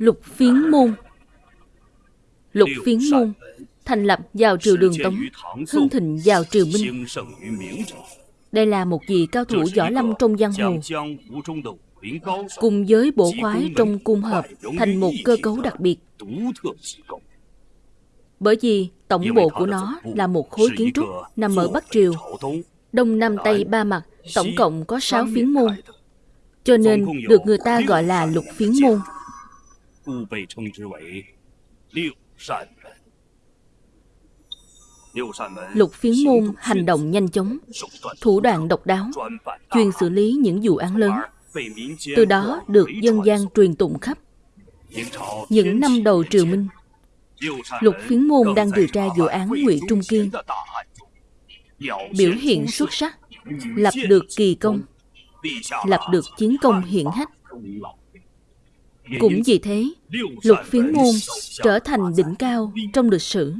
Lục phiến môn. Lục phiến môn thành lập vào triều đường Tống, hưng thịnh vào triều Minh. Đây là một vị cao thủ võ lâm trong giang hồ, cùng với bộ khoái trong cung hợp thành một cơ cấu đặc biệt. Bởi vì tổng bộ của nó là một khối kiến trúc nằm ở Bắc Triều, Đông Nam Tây ba mặt, tổng cộng có 6 phiến môn. Cho nên được người ta gọi là lục phiến môn. Lục phiến môn hành động nhanh chóng, thủ đoạn độc đáo, chuyên xử lý những vụ án lớn. Từ đó được dân gian truyền tụng khắp. Những năm đầu triều Minh, Lục phiến môn đang điều tra vụ án Ngụy Trung Kiên. Biểu hiện xuất sắc, lập được kỳ công, lập được chiến công hiển hách. Cũng vì thế, lục phiến môn trở thành đỉnh cao trong lịch sử.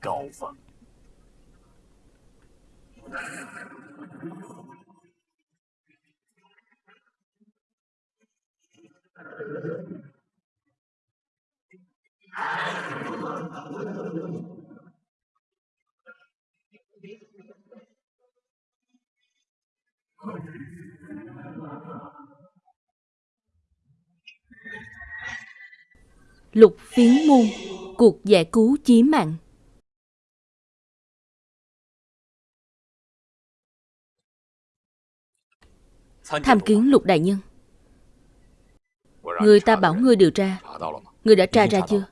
高峰。Lục phiến môn Cuộc giải cứu chí mạng. Tham kiến lục đại nhân. Người ta bảo ngươi điều tra. Ngươi đã tra ra chưa?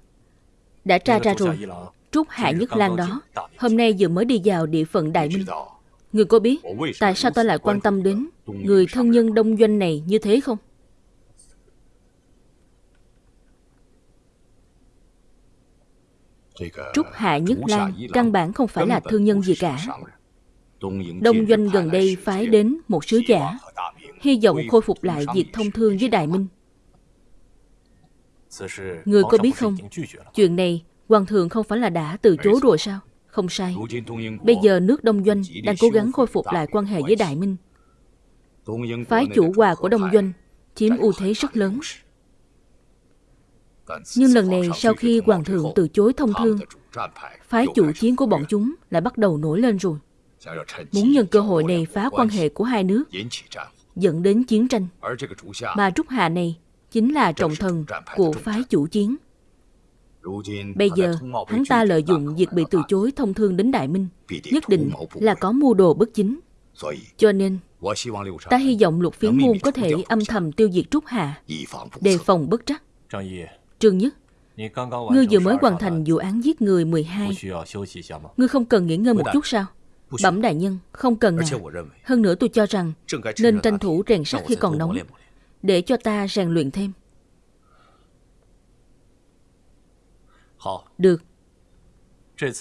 Đã tra ra rồi. Trúc Hạ Nhất Lan đó Hôm nay vừa mới đi vào địa phận Đại Minh. Ngươi có biết Tại sao ta lại quan tâm đến Người thân nhân đông doanh này như thế không Trúc Hạ Nhất Lan Căn bản không phải là thương nhân gì cả Đông doanh gần đây phái đến một sứ giả hy vọng khôi phục lại việc thông thương với Đại Minh. Người có biết không, chuyện này Hoàng thượng không phải là đã từ chối rồi sao? Không sai. Bây giờ nước Đông Doanh đang cố gắng khôi phục lại quan hệ với Đại Minh. Phái chủ hòa của Đông Doanh chiếm ưu thế rất lớn. Nhưng lần này sau khi Hoàng thượng từ chối thông thương, phái chủ chiến của bọn chúng lại bắt đầu nổi lên rồi. Muốn nhân cơ hội này phá quan hệ của hai nước, dẫn đến chiến tranh. Mà Trúc Hà này chính là trọng thần của phái chủ chiến. Bây giờ, hắn ta lợi dụng việc bị từ chối thông thương đến Đại Minh, nhất định là có mưu đồ bất chính. Cho nên, ta hy vọng lục phiến môn có thể âm thầm tiêu diệt Trúc Hà, đề phòng bất trắc. Trương Nhất, ngươi vừa mới hoàn thành vụ án giết người 12. Ngươi không cần nghỉ ngơi một chút sao? Bẩm đại nhân, không cần à. Hơn nữa tôi cho rằng nên tranh thủ rèn sắt khi còn nóng, để cho ta rèn luyện thêm. Được.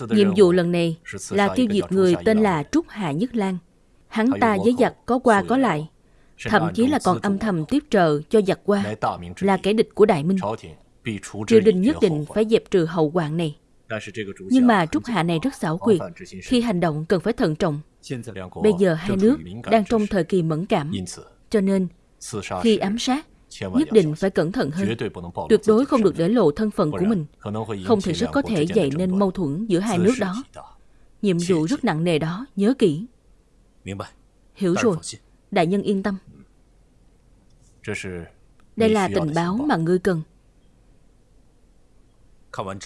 Nhiệm vụ lần này là tiêu diệt người tên là Trúc Hạ Nhất Lan. Hắn ta với giặc có qua có lại, thậm chí là còn âm thầm tiếp trợ cho giặc qua, là kẻ địch của Đại Minh. Triều đình nhất định phải dẹp trừ hậu hoạn này. Nhưng mà Trúc Hạ này rất xảo quyệt, khi hành động cần phải thận trọng. Bây giờ hai nước đang trong thời kỳ mẫn cảm, cho nên khi ám sát, nhất định phải cẩn thận hơn. Tuyệt đối không được để lộ thân phận của mình, không thì rất có thể dậy nên mâu thuẫn giữa hai nước đó. Nhiệm vụ rất nặng nề đó, nhớ kỹ. Hiểu rồi, đại nhân yên tâm. Đây là tình báo mà ngươi cần.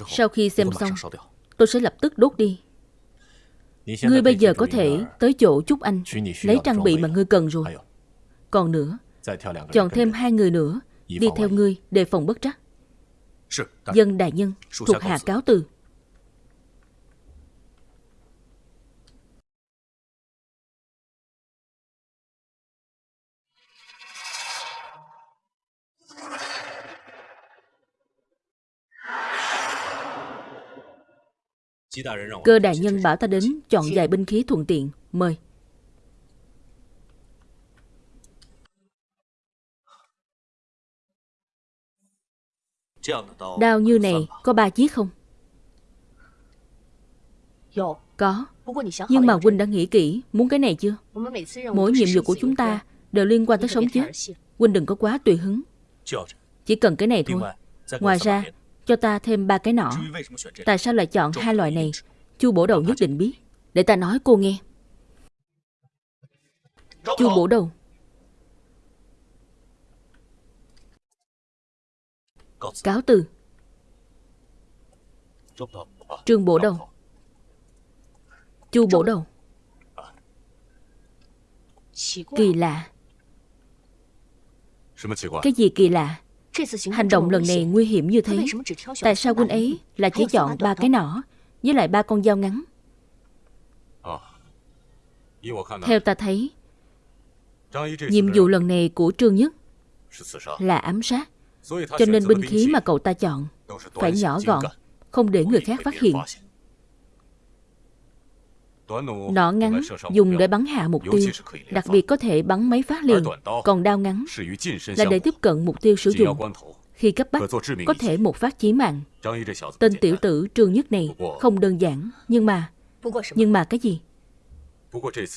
Sau khi xem xong, tôi sẽ lập tức đốt đi. Ngươi bây giờ có thể tới chỗ Trúc Anh lấy trang bị mà ngươi cần rồi. Còn nữa, chọn thêm hai người nữa đi theo ngươi đề phòng bất trắc. Dân đại nhân, thuộc hạ cáo từ. Cơ đại nhân bảo ta đến chọn vài binh khí thuận tiện. Mời. Đao như này có ba chiếc không? Có. Nhưng mà Huynh đã nghĩ kỹ muốn cái này chưa? Mỗi nhiệm vụ của chúng ta đều liên quan tới sống chết. Huynh đừng có quá tùy hứng. Chỉ cần cái này thôi. Ngoài ra, cho ta thêm ba cái nọ. Tại sao lại chọn hai loại này? Chu bổ đầu nhất định biết. Để ta nói cô nghe. Chu bổ đầu. Cáo từ. Trương bổ đầu. Chu bổ đầu. Kỳ lạ. Cái gì kỳ lạ? Hành động lần này nguy hiểm như thế. Tại sao quân ấy lại chỉ chọn ba cái nỏ với lại ba con dao ngắn? Theo ta thấy, nhiệm vụ lần này của Trương Nhất là ám sát. Cho nên binh khí mà cậu ta chọn phải nhỏ gọn, không để người khác phát hiện. Nỏ ngắn dùng để bắn hạ mục tiêu, đặc biệt có thể bắn mấy phát liền, còn đao ngắn là để tiếp cận mục tiêu sử dụng. Khi cấp bách, có thể một phát chí mạng. Tên tiểu tử Trương Nhất này không đơn giản, nhưng mà... Nhưng mà cái gì?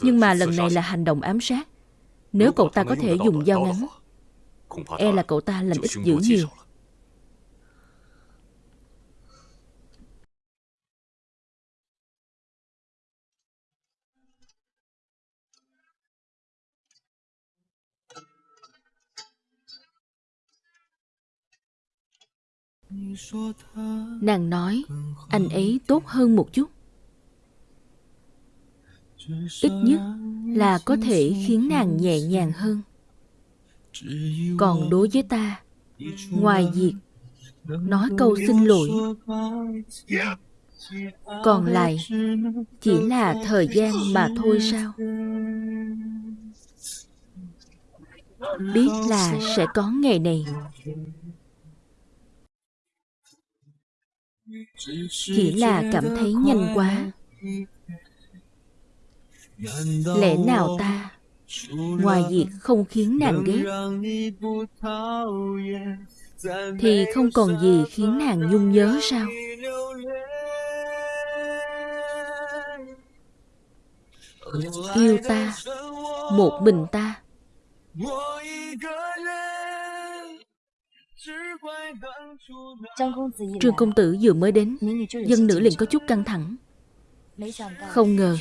Nhưng mà lần này là hành động ám sát. Nếu cậu ta có thể dùng dao ngắn, e là cậu ta làm ít dữ nhiều. Nàng nói anh ấy tốt hơn một chút. Ít nhất là có thể khiến nàng nhẹ nhàng hơn. Còn đối với ta, ngoài việc nói câu xin lỗi, còn lại chỉ là thời gian mà thôi sao? Biết là sẽ có ngày này. Chỉ là cảm thấy nhanh quá. Lẽ nào ta? Ngoài việc không khiến nàng ghét, Thì không còn gì khiến nàng nhung nhớ sao? Yêu ta, Một mình ta. Trương công tử vừa mới đến Dân nữ liền có chút căng thẳng. Không ngờ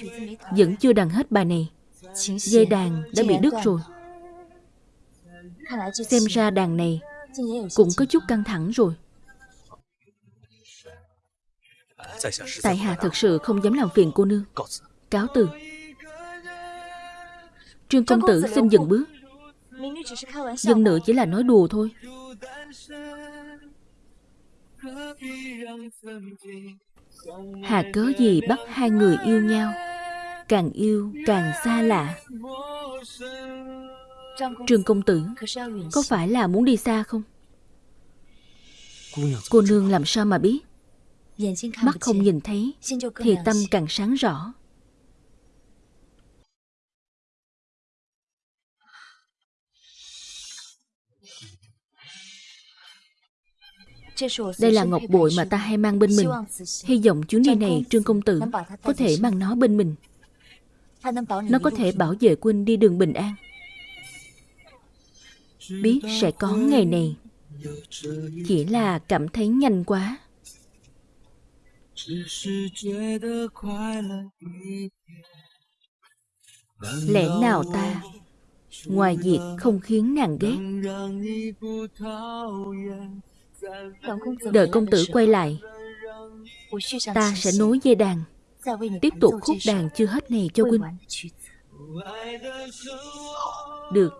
Vẫn chưa đàn hết bài này. Dây đàn đã bị đứt rồi. Xem ra đàn này Cũng có chút căng thẳng rồi. Tại hạ thật sự không dám làm phiền cô nương. Cáo từ. Trương công tử xin dừng bước. Dân nữ chỉ là nói đùa thôi Hà cớ gì bắt hai người yêu nhau? Càng yêu, càng xa lạ. Trương công tử, Có phải là muốn đi xa không? Cô nương làm sao mà biết? Mắt không nhìn thấy, Thì tâm càng sáng rõ. Đây là ngọc bội mà ta hay mang bên mình. Hy vọng chuyến đi này, Trương Công Tử Có thể mang nó bên mình. Nó có thể bảo vệ quân đi đường bình an. Biết sẽ có ngày này. Chỉ là cảm thấy nhanh quá. Lẽ nào ta? Ngoài việc không khiến nàng ghét. Đợi công tử quay lại, Ta sẽ nối dây đàn. Tiếp tục khúc đàn chưa hết này cho huynh Được.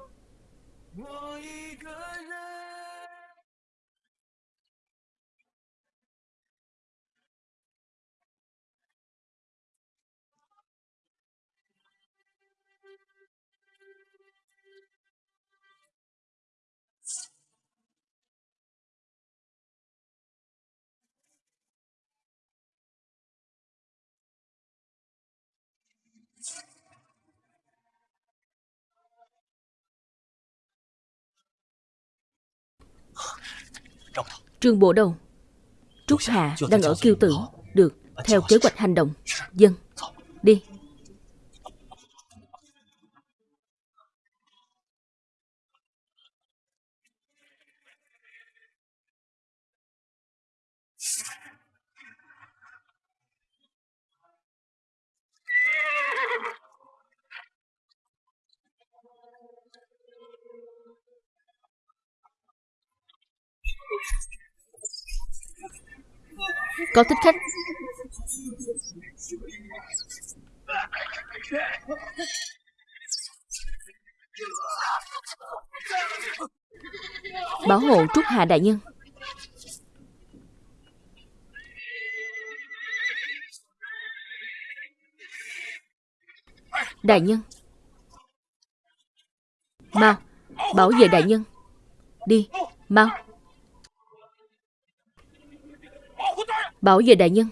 Trương Bộ Đầu. Trúc Hạ đang ở kiêu tử Được, theo kế hoạch hành động. Dân, đi Có thích khách? Bảo hộ Trúc Hà Đại Nhân. Đại Nhân. Mau, Bảo vệ Đại Nhân. Đi, Mau. Bảo vệ Đại Nhân.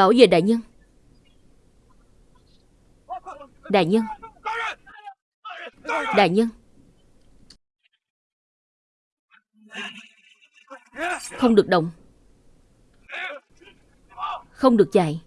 Bảo vệ đại nhân. Đại nhân. Đại nhân. Không được động. Không được chạy.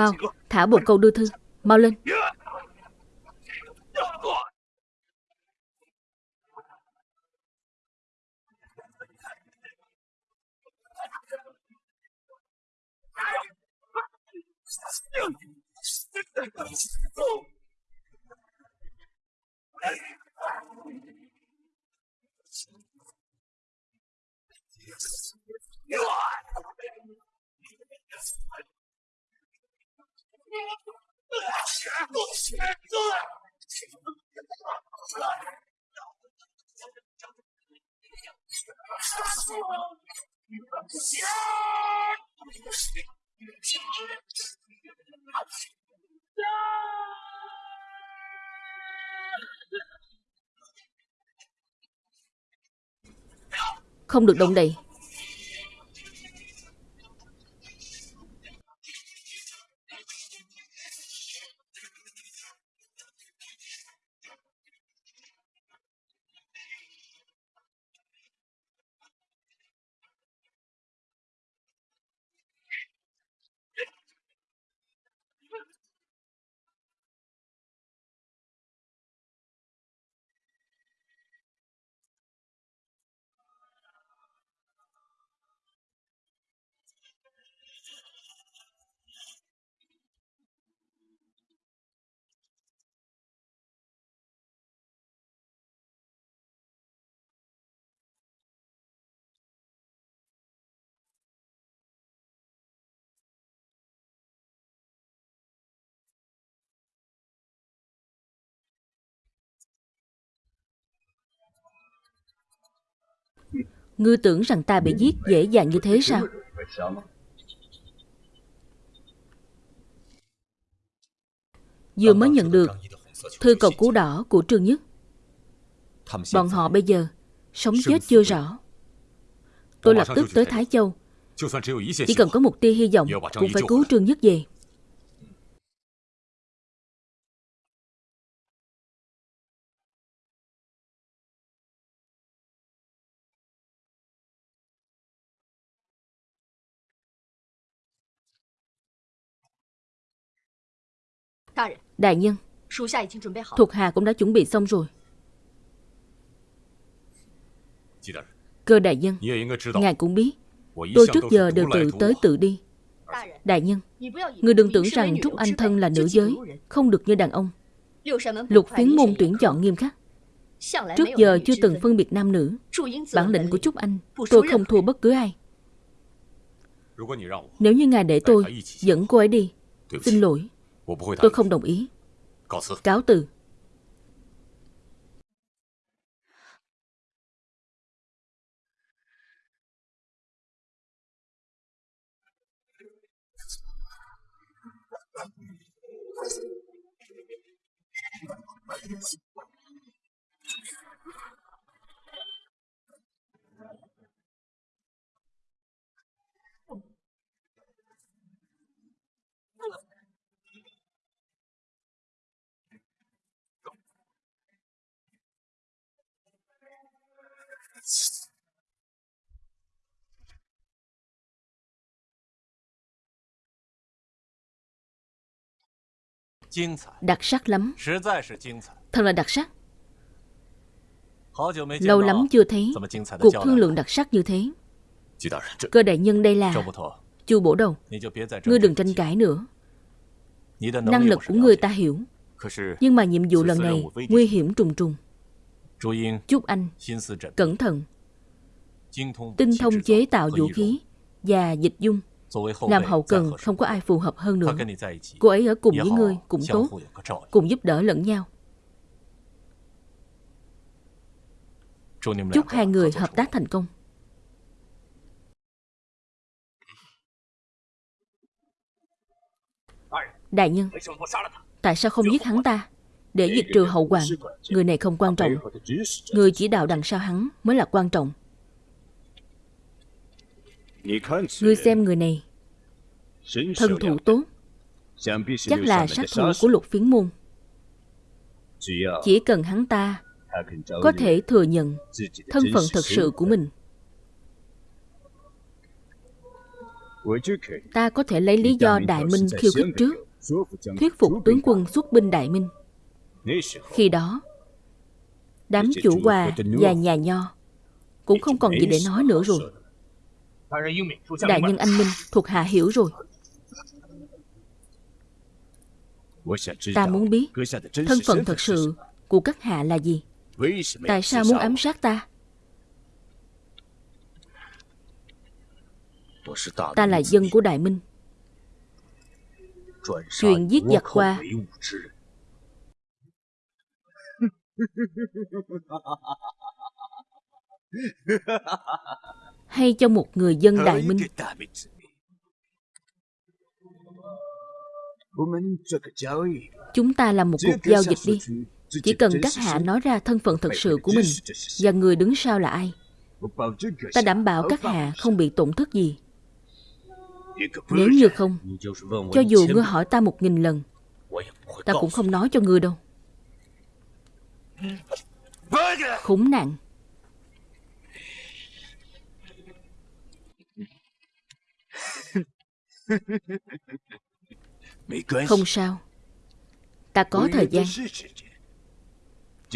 Mau, thả bộ câu đưa thư Mau lên Không được động đậy. Ngươi tưởng rằng ta bị giết dễ dàng như thế sao? Vừa mới nhận được Thư cầu cứu đỏ của Trương Nhất. Bọn họ bây giờ Sống chết chưa rõ. Tôi lập tức tới Thái Châu. Chỉ cần có một tia hy vọng, Cũng phải cứu Trương Nhất về. Đại nhân, thuộc hạ cũng đã chuẩn bị xong rồi. Cơ đại nhân, ngài cũng biết, tôi trước giờ đều tự tới tự đi. Đại nhân, người đừng tưởng rằng Trúc Anh Thân là nữ giới, không được như đàn ông. Lục phiến môn tuyển chọn nghiêm khắc. Trước giờ chưa từng phân biệt nam nữ. Bản lĩnh của Trúc Anh, tôi không thua bất cứ ai. Nếu như ngài để tôi dẫn cô ấy đi, xin lỗi, tôi không đồng ý. Cáo từ. Đặc sắc lắm. Thật là đặc sắc. Lâu lắm chưa thấy. Cuộc thương lượng đặc sắc như thế. Cơ đại nhân đây là Chu bổ đầu. Ngươi đừng tranh cãi nữa. Năng lực của ngươi ta hiểu. Nhưng mà nhiệm vụ lần này Nguy hiểm trùng trùng. Chúc anh Cẩn thận. Tinh thông chế tạo vũ khí Và dịch dung làm hậu cần không có ai phù hợp hơn nữa. Cô ấy ở cùng với ngươi cũng tốt. Cùng giúp đỡ lẫn nhau. Chúc hai người hợp tác thành công. Đại nhân Tại sao không giết hắn ta? Để diệt trừ hậu hoàng Người này không quan trọng. Người chỉ đạo đằng sau hắn mới là quan trọng Ngươi xem người này. Thân thủ tốt. Chắc là sát thủ của lục phiến môn. Chỉ cần hắn ta Có thể thừa nhận Thân phận thật sự của mình. Ta có thể lấy lý do Đại Minh khiêu khích trước, Thuyết phục tướng quân xuất binh Đại Minh. Khi đó, Đám chủ hòa và nhà nho Cũng không còn gì để nói nữa rồi. Đại nhân anh Minh thuộc hạ hiểu rồi. Ta muốn biết thân phận thật sự của các hạ là gì? Tại sao muốn ám sát ta? Ta là dân của Đại Minh. Chuyện giết giặc qua Hay cho một người dân Đại Minh? Chúng ta làm một cuộc giao dịch đi. Chỉ cần các hạ nói ra thân phận thật sự của mình Và người đứng sau là ai? Ta đảm bảo các hạ không bị tổn thất gì. Nếu như không Cho dù ngươi hỏi ta một nghìn lần Ta cũng không nói cho ngươi đâu. Khốn nạn Không sao. Ta có thời gian.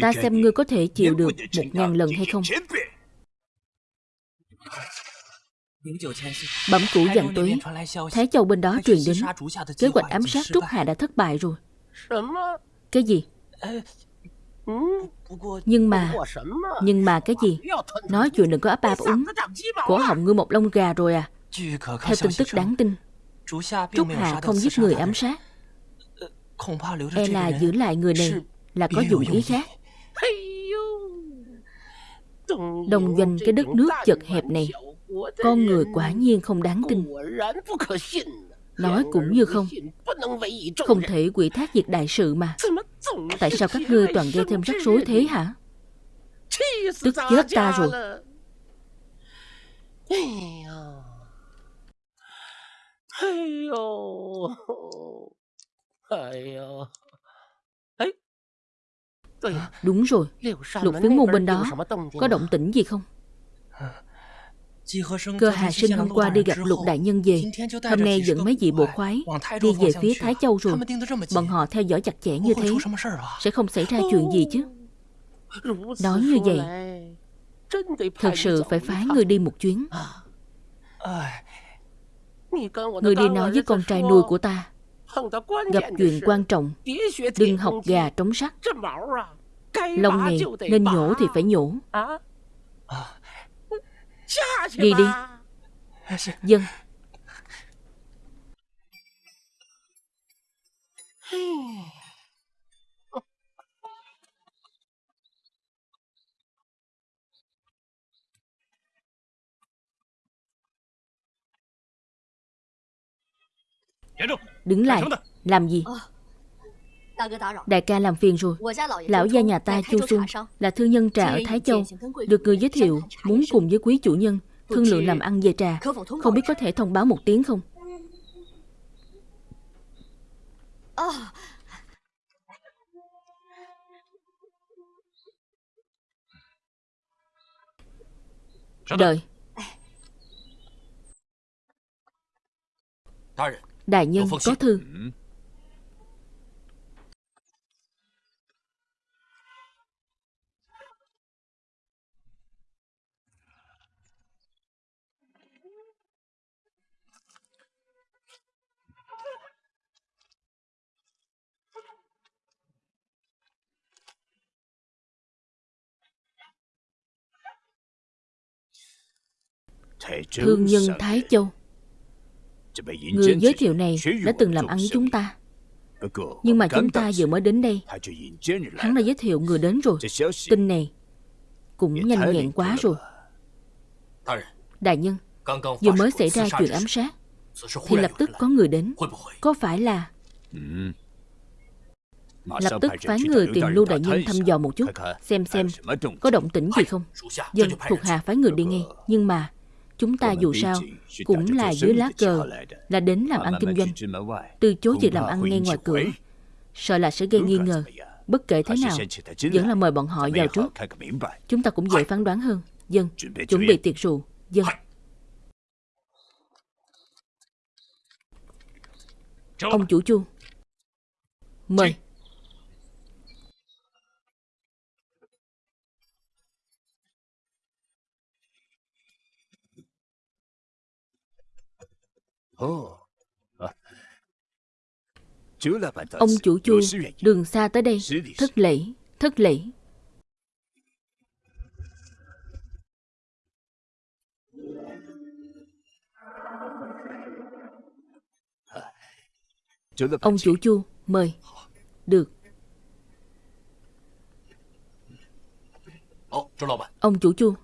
Ta xem ngươi có thể chịu được một ngàn lần hay không. Bẩm cũ dặn tuế. Thái Châu bên đó truyền đến. Kế hoạch ám sát Trúc Hà đã thất bại rồi. Cái gì? Nhưng mà Nhưng mà cái gì? Nói chuyện đừng có áp áp úng. Cổ họng ngươi một lông gà rồi à. Theo tin tức đáng tin Trúc Hạ không giết người ám sát。E là giữ lại người này Là có dụng ý khác。Đồng doanh cái đất nước chật hẹp này Con người quả nhiên không đáng tin Nói cũng như không Không thể quỷ thác việc đại sự mà Tại sao các ngươi toàn gây thêm rắc rối thế hả? Tức chết ta rồi Đúng rồi. Lục phiến môn bên đó Có động tĩnh gì không? Cơ Hà Sinh hôm qua đi gặp lục đại nhân về. Hôm nay dẫn mấy vị bộ khoái Đi về phía Thái Châu rồi. Bọn họ theo dõi chặt chẽ như thế Sẽ không xảy ra chuyện gì chứ? Nói như vậy Thật sự phải phái người đi một chuyến Người đi nói với con trai nuôi của ta? Gặp chuyện quan trọng. Đừng học gà trống sắt. Lông này nên nhổ thì phải nhổ. Đi đi. Dân Đứng lại. Làm gì? Đại ca làm phiền rồi. Lão gia nhà ta Chu Xuân Là thương nhân trà ở Thái Châu Được người giới thiệu Muốn cùng với quý chủ nhân Thương lượng làm ăn về trà. Không biết có thể thông báo một tiếng không? Đợi Đại nhân có thư. Thương nhân Thái Châu Người giới thiệu này đã từng làm ăn với chúng ta. Nhưng mà chúng ta vừa mới đến đây Hắn đã giới thiệu người đến rồi. Tin này Cũng nhanh nhẹn quá rồi. Đại nhân Vừa mới xảy ra chuyện ám sát. Thì lập tức có người đến. Có phải là Lập tức phái người tìm Lưu Đại Nhân thăm dò một chút. Xem xem có động tĩnh gì không? Dân thuộc hạ phái người đi ngay. Nhưng mà Chúng ta dù sao cũng là dưới lá cờ Là đến làm ăn kinh doanh. Từ chối việc làm ăn ngay ngoài cửa Sợ là sẽ gây nghi ngờ. Bất kể thế nào Vẫn là mời bọn họ vào trước. Chúng ta cũng dễ phán đoán hơn. Dân, chuẩn bị tiệc rượu. Dân. Ông chủ chu. Mời Ông chủ chu đường xa tới đây. Thất lễ, thất lễ. Ông chủ chu mời. Được. Ông chủ chu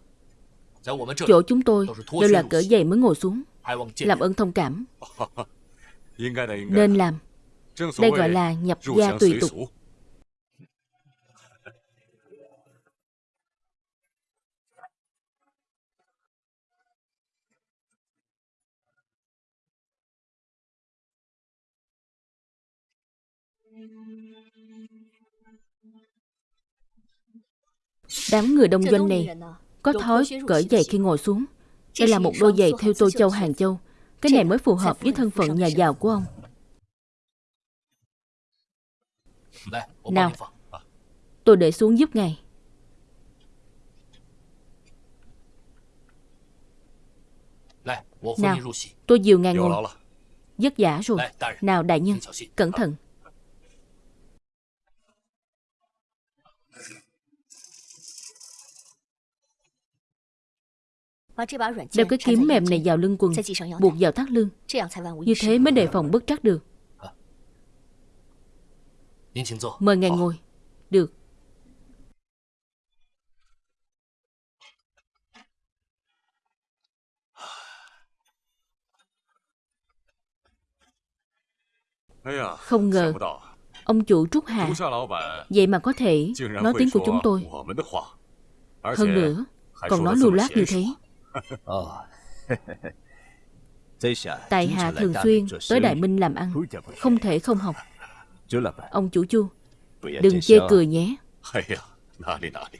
Chỗ chúng tôi đều là cỡ dày mới ngồi xuống làm ơn thông cảm. Nên làm. Đây gọi là nhập gia tùy tục. Đám người đông doanh này Có thói cởi giày khi ngồi xuống đây là một đôi giày theo Tô Châu Hàng Châu. Cái này mới phù hợp với thân phận nhà giàu của ông. Nào Tôi để xuống giúp ngài. Nào Tôi dìu ngài ngồi. Vất vả rồi. Nào đại nhân Cẩn thận Đeo cái kiếm mềm này vào lưng quần Buộc vào thắt lưng. Như thế mới đề phòng bất trắc được. Mời ngài ngồi. Được. Không ngờ Ông chủ Trúc Hà Vậy mà có thể nói tiếng của chúng tôi. Hơn nữa Còn nói lưu loát như thế Tại hạ thường xuyên tới Đại Minh làm ăn Không thể không học. Ông chủ chu Đừng chê cười nhé.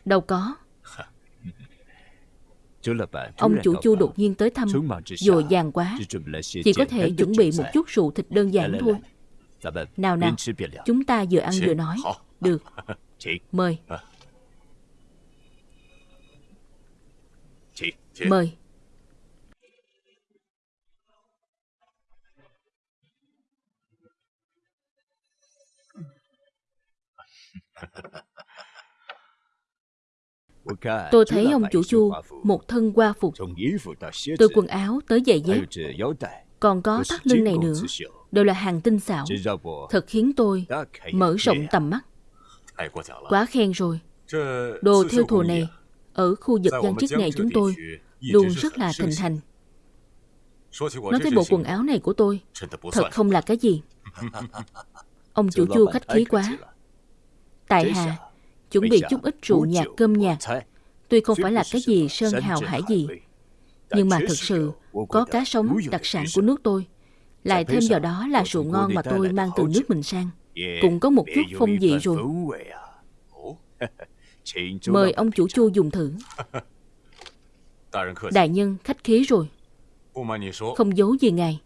Đâu có. Ông chủ chu đột nhiên tới thăm, dồi dàng quá. Chỉ có thể chuẩn bị một chút rượu thịt đơn giản thôi. Nào nào, chúng ta vừa ăn vừa nói. Được. Mời. Mời. Tôi thấy ông chủ chu một thân qua phục, từ quần áo tới giày dép, còn có thắt lưng này nữa, đều là hàng tinh xảo. Thật khiến tôi mở rộng tầm mắt. Quá khen rồi. Đồ theo thùa này ở khu vực gian chức này chúng tôi luôn rất là thịnh hành. Nói tới bộ quần áo này của tôi, thật không là cái gì. Ông chủ chu khách khí quá. Tại hạ chuẩn bị chút ít rượu nhạt cơm nhạt. Tuy không phải là cái gì sơn hào hải gì, nhưng mà thực sự có cá sống đặc sản của nước tôi. Lại thêm vào đó là rượu ngon mà tôi mang từ nước mình sang. Cũng có một chút phong vị rồi. Mời ông chủ chu dùng thử. Đại nhân khách khí rồi. Không giấu gì ngài.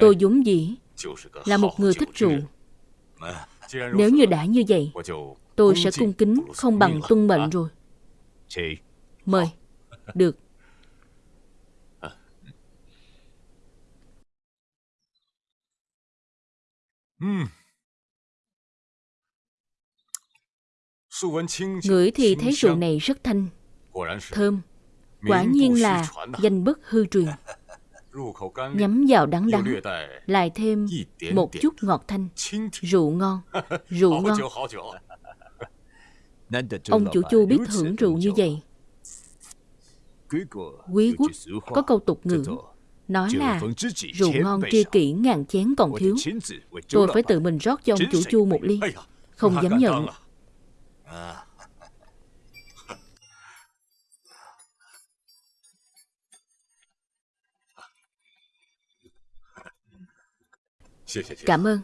Tôi vốn dĩ là một người thích rượu. Nếu như đã như vậy, tôi sẽ cung kính không bằng tuân mệnh rồi. Mời. Được. Ngửi thì thấy rượu này rất thanh, thơm. Quả nhiên là danh bất hư truyền. Nhắm vào đắng đắng, lại thêm một chút ngọt thanh. Rượu ngon, rượu ngon. Ông chủ chu biết hưởng rượu như vậy. Quý quốc có câu tục ngữ nói là rượu ngon tri kỷ ngàn chén còn thiếu. Tôi phải tự mình rót cho ông chủ chu một ly. Không dám nhận. Cảm ơn.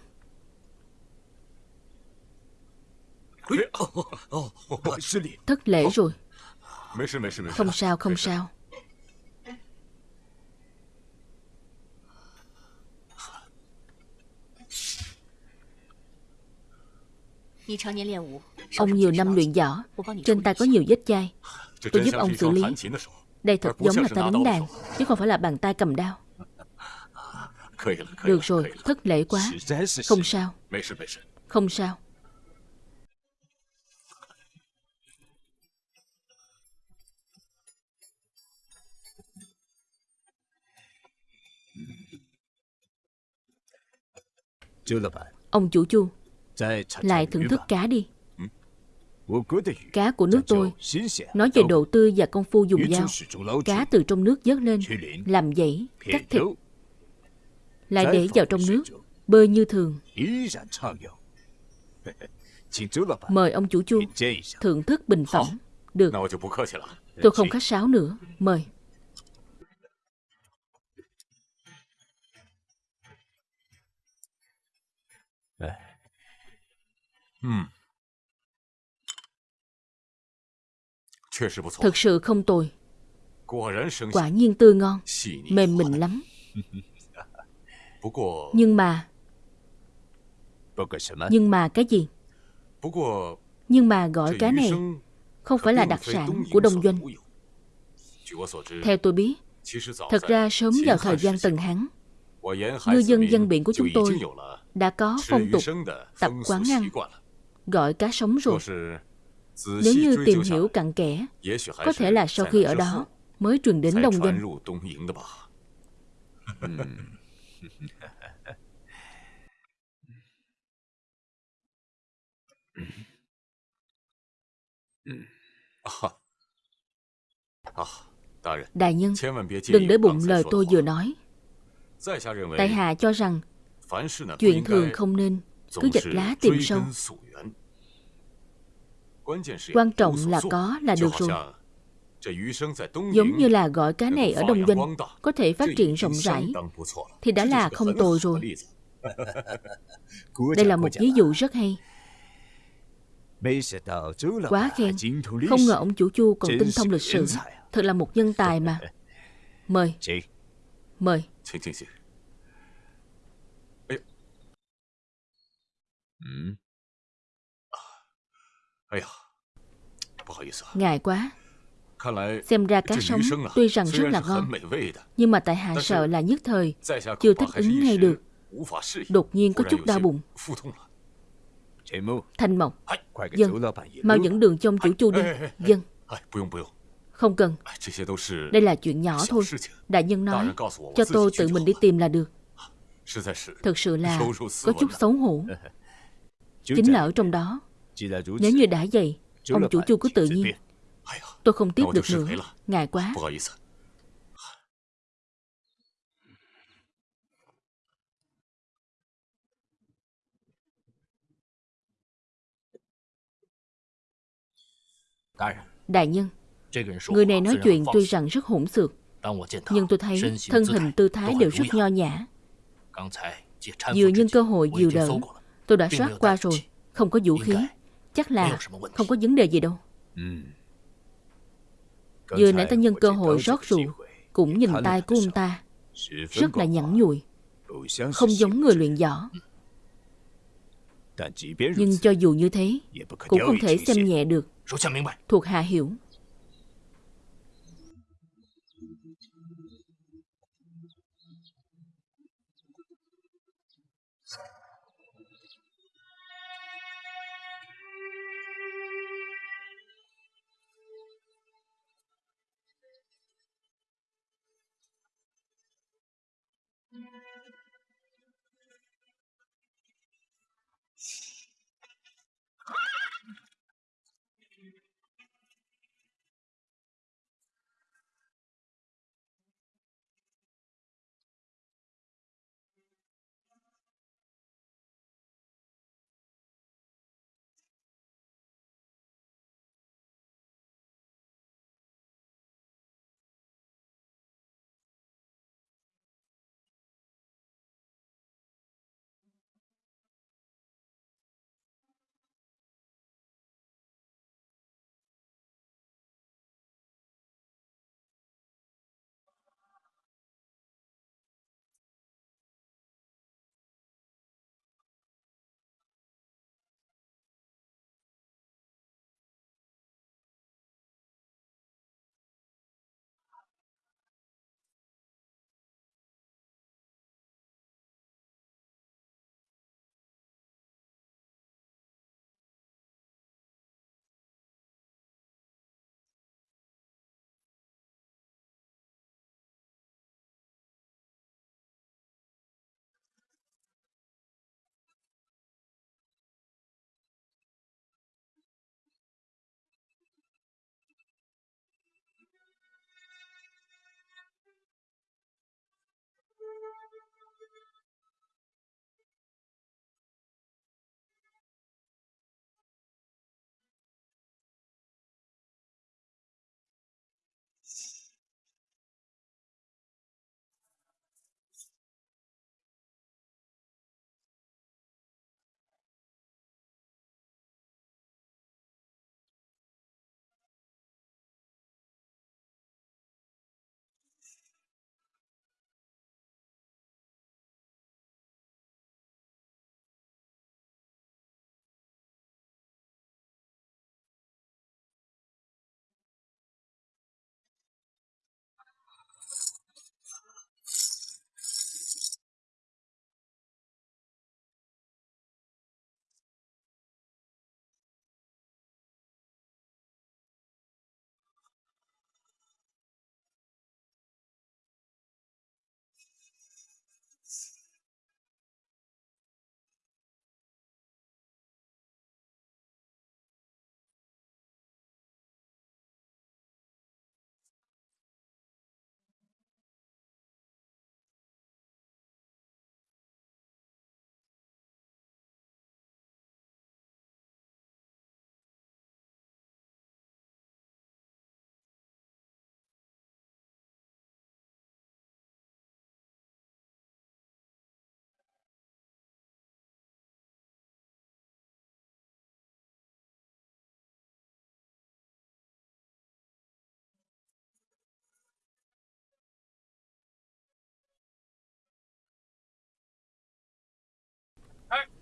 Thất lễ rồi. Không sao, không sao. Ông nhiều năm luyện võ, trên tay có nhiều vết chai. Tôi giúp ông xử lý. Đây thật giống là tay đánh đàn, chứ không phải là bàn tay cầm đao. Được rồi, thất lễ quá. Không sao. Không sao. Ông chủ chu, lại thưởng thức cá đi. Cá của nước tôi, nói về độ tươi và công phu dùng dao. Cá từ trong nước vớt lên, làm dãy, cắt thịt, lại để vào trong nước, bơi như thường. Mời ông chủ chu thưởng thức bình phẩm. Được. Tôi không khách sáo nữa. Mời. Thật sự không tồi. Quả nhiên tươi ngon, mềm mịn lắm. Nhưng mà... Nhưng mà cái gì? Nhưng mà gọi cá này không phải là đặc sản của Đông Doanh. Theo tôi biết, thật ra sớm vào thời gian Tần Hán, ngư dân dân biển của chúng tôi đã có phong tục tập quán ăn gọi cá sống rồi. Nếu như tìm hiểu cặn kẽ, có thể là sau khi ở đó mới truyền đến Đông Doanh. Đại nhân, đừng để bụng lời tôi vừa nói. Tại hạ cho rằng chuyện thường không nên cứ dạch lá tìm sâu. Quan trọng là có là được rồi. Giống như là gọi cá này ở Đông Doanh có thể phát triển rộng rãi thì đã là không tồi rồi. Đây là một ví dụ rất hay. Quá khen. Không ngờ ông chủ Chu còn tinh thông lịch sử. Thật là một nhân tài mà. Mời. Mời. Ngại quá. Xem ra cá sống tuy rằng rất là ngon, nhưng mà tại hạ sợ là nhất thời, chưa thích ứng ngay được. Đột nhiên có chút đau bụng. Thanh Mộc, dân, mau dẫn đường cho ông chủ chu đi. Dân. Không cần. Đây là chuyện nhỏ thôi. Đại nhân nói, cho tôi tự mình đi tìm là được. Thực sự là có chút xấu hổ. Chính là ở trong đó. Nếu như đã vậy, ông chủ chu cứ tự nhiên. Tôi không tiếp được nữa. Ngại quá. Đại nhân, người này nói chuyện tuy rằng rất hỗn xược, nhưng tôi thấy thân hình tư thái đều rất nho nhã. Vừa nhân cơ hội dìu đỡ, tôi đã soát qua rồi, không có vũ khí. Chắc là không có vấn đề gì đâu. Vừa nãy ta nhân cơ hội rót rượu, cũng nhìn tay của ông ta, rất là nhẵn nhụi, không giống người luyện võ. Nhưng cho dù như thế, cũng không thể xem nhẹ được. Thuộc hạ hiểu.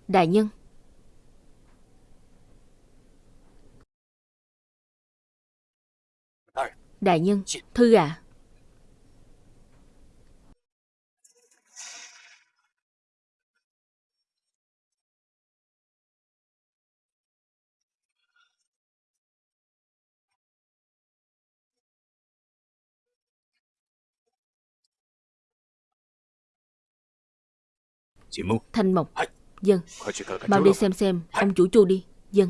Đại nhân. Đại nhân Thư ạ. À. Thanh Mộc Dân Mau đi xem xem Ông chủ chu đi. Dân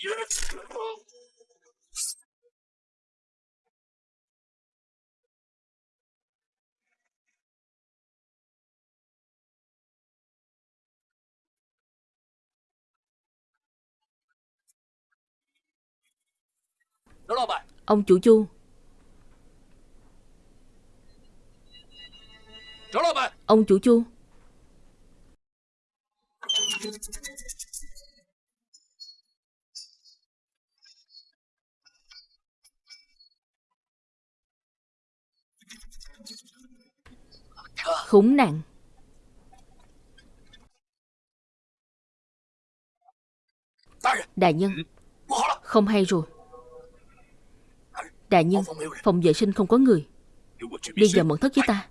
Yes! Ông chủ chu Ông chủ chu Khốn nạn. Đại nhân, Không hay rồi. Đại nhân, Phòng vệ sinh không có người. Đi vào mật thất với ta.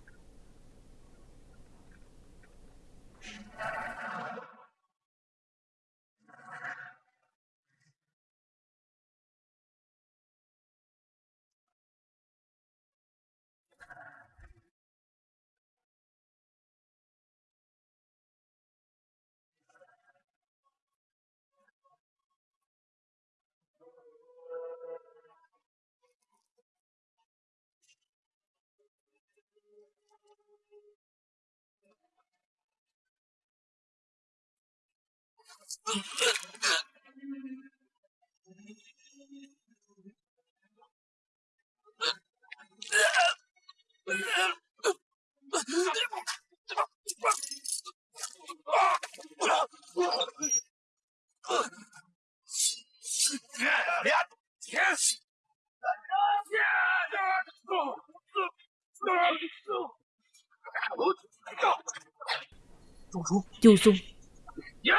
九松。Chu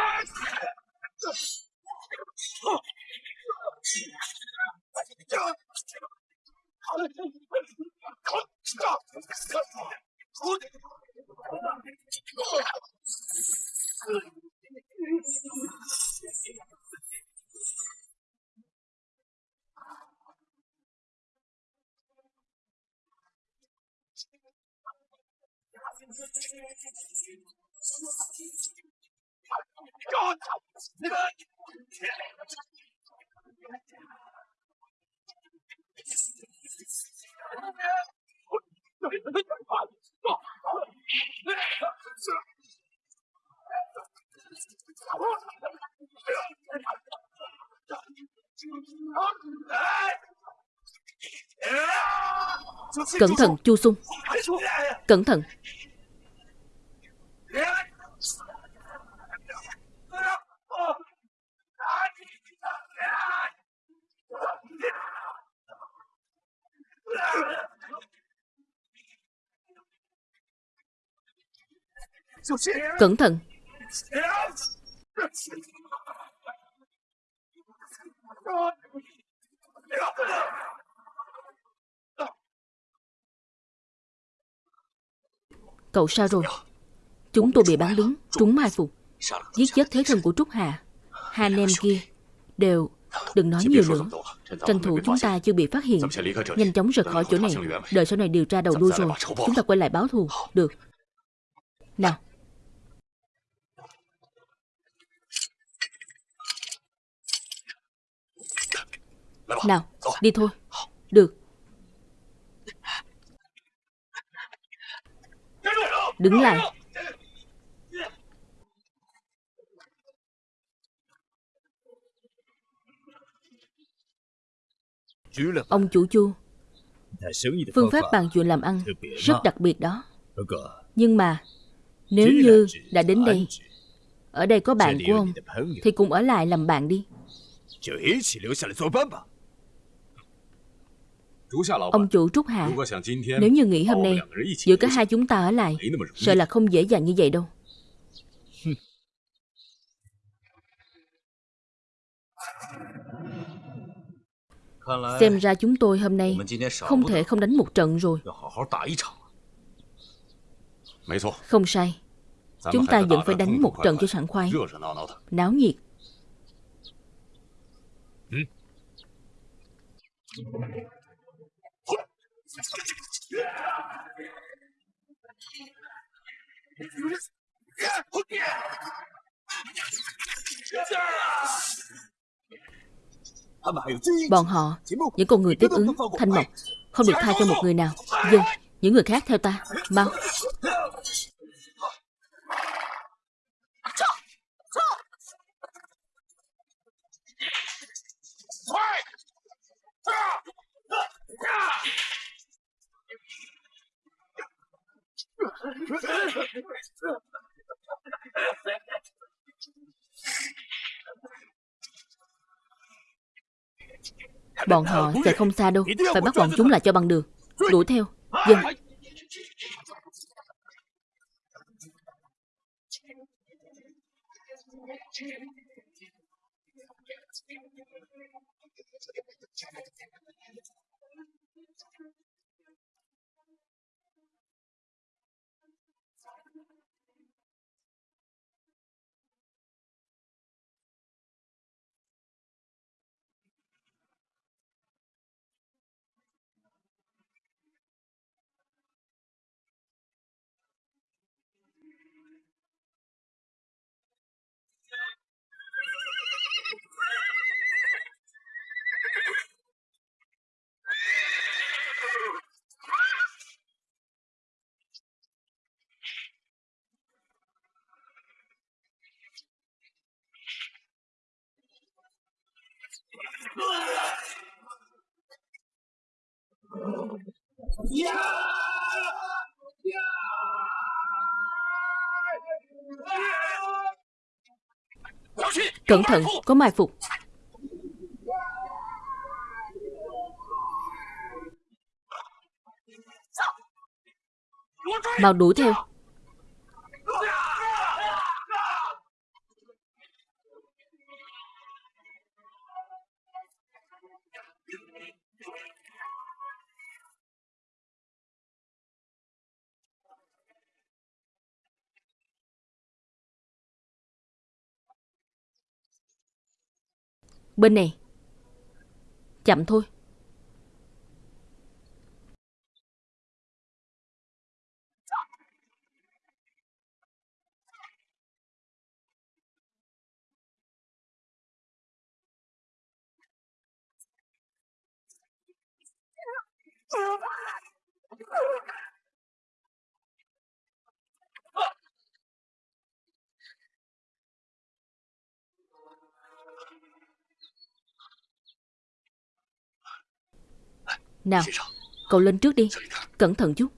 God! Cẩn thận Chu Sung Cẩn thận Cẩn thận. Cậu sao rồi? Chúng tôi bị bán đứng Trúng mai phục. Giết chết thế thân của Trúc Hà. Hai anh em kia Đều Đừng nói nhiều nữa. Tranh thủ chúng ta chưa bị phát hiện. Nhanh chóng rời khỏi chỗ này. Đợi sau này điều tra đầu đuôi rồi. Chúng ta quay lại báo thù. Được. Nào. Nào Đi thôi. Được. Đứng lại Ông chủ chu Phương pháp bàn chuyện làm ăn Rất đặc biệt đó. Nhưng mà Nếu như đã đến đây Ở đây có bạn của ông Thì cùng ở lại làm bạn đi. Ông chủ Trúc Hạ Nếu như nghĩ hôm nay Giữa cả hai chúng ta ở lại Sợ là không dễ dàng như vậy đâu Xem ra chúng tôi hôm nay Không thể không đánh một trận rồi。Không sai Chúng ta vẫn phải đánh một trận cho sảng khoái。Náo nhiệt Bọn họ Những con người tiếp ứng Thanh Mộc Không được tha cho một người nào. Dân Những người khác theo ta. Mau Bọn họ sẽ không xa đâu Phải bắt bọn chúng lại cho bằng được. Đuổi theo Dân Cẩn thận, có mai phục. Mau đuổi theo. Bên này. Chậm thôi. Nào Cậu lên trước đi. Cẩn thận chút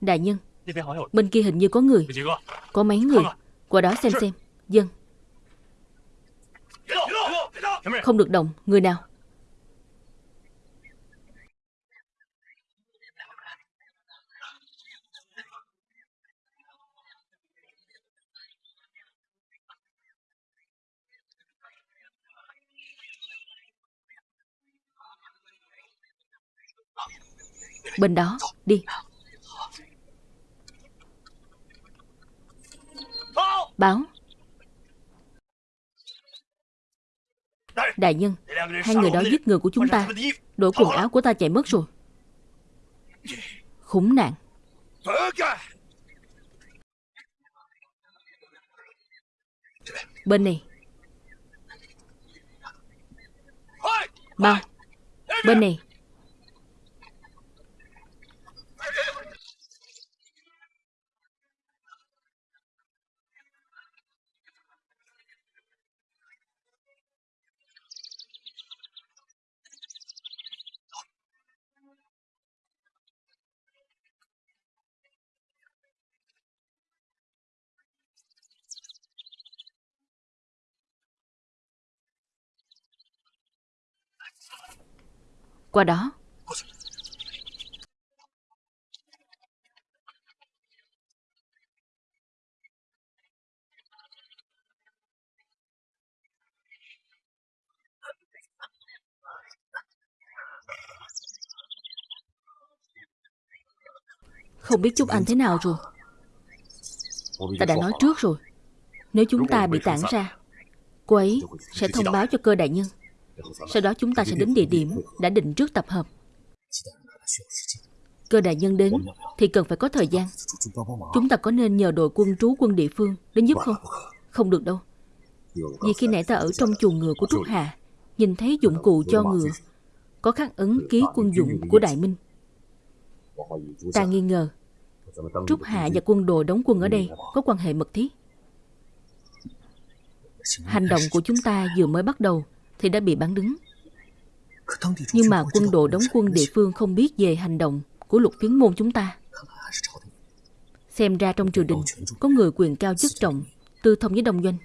Đại nhân. Bên kia hình như có người. Có mấy người? Qua đó xem xem. Dân. Không được động. Người nào? Bên đó, đi Báo. Đại nhân Hai người đó giết người của chúng ta. Đổi quần áo của ta chạy mất rồi. Khốn nạn. Bên này. Mau Bên này Qua đó. Không biết Trúc Anh thế nào rồi. Ta đã nói trước rồi. Nếu chúng ta bị tản ra, Cô ấy sẽ thông báo cho cơ đại nhân sau đó chúng ta sẽ đến địa điểm đã định trước tập hợp. Cơ đại nhân đến thì cần phải có thời gian. Chúng ta có nên nhờ đội quân trú quân địa phương đến giúp không? Không được đâu. Vì khi nãy ta ở trong chuồng ngựa của Trúc Hà, nhìn thấy dụng cụ cho ngựa, có khắc ấn ký quân dụng của Đại Minh. Ta nghi ngờ, Trúc Hà và quân đội đóng quân ở đây có quan hệ mật thiết. Hành động của chúng ta vừa mới bắt đầu thì đã bị bắn đứng. Nhưng mà quân đội đóng quân địa phương không biết về hành động của lục phiến môn chúng ta. Xem ra trong triều đình có người quyền cao chức trọng, tư thông với đông doanh.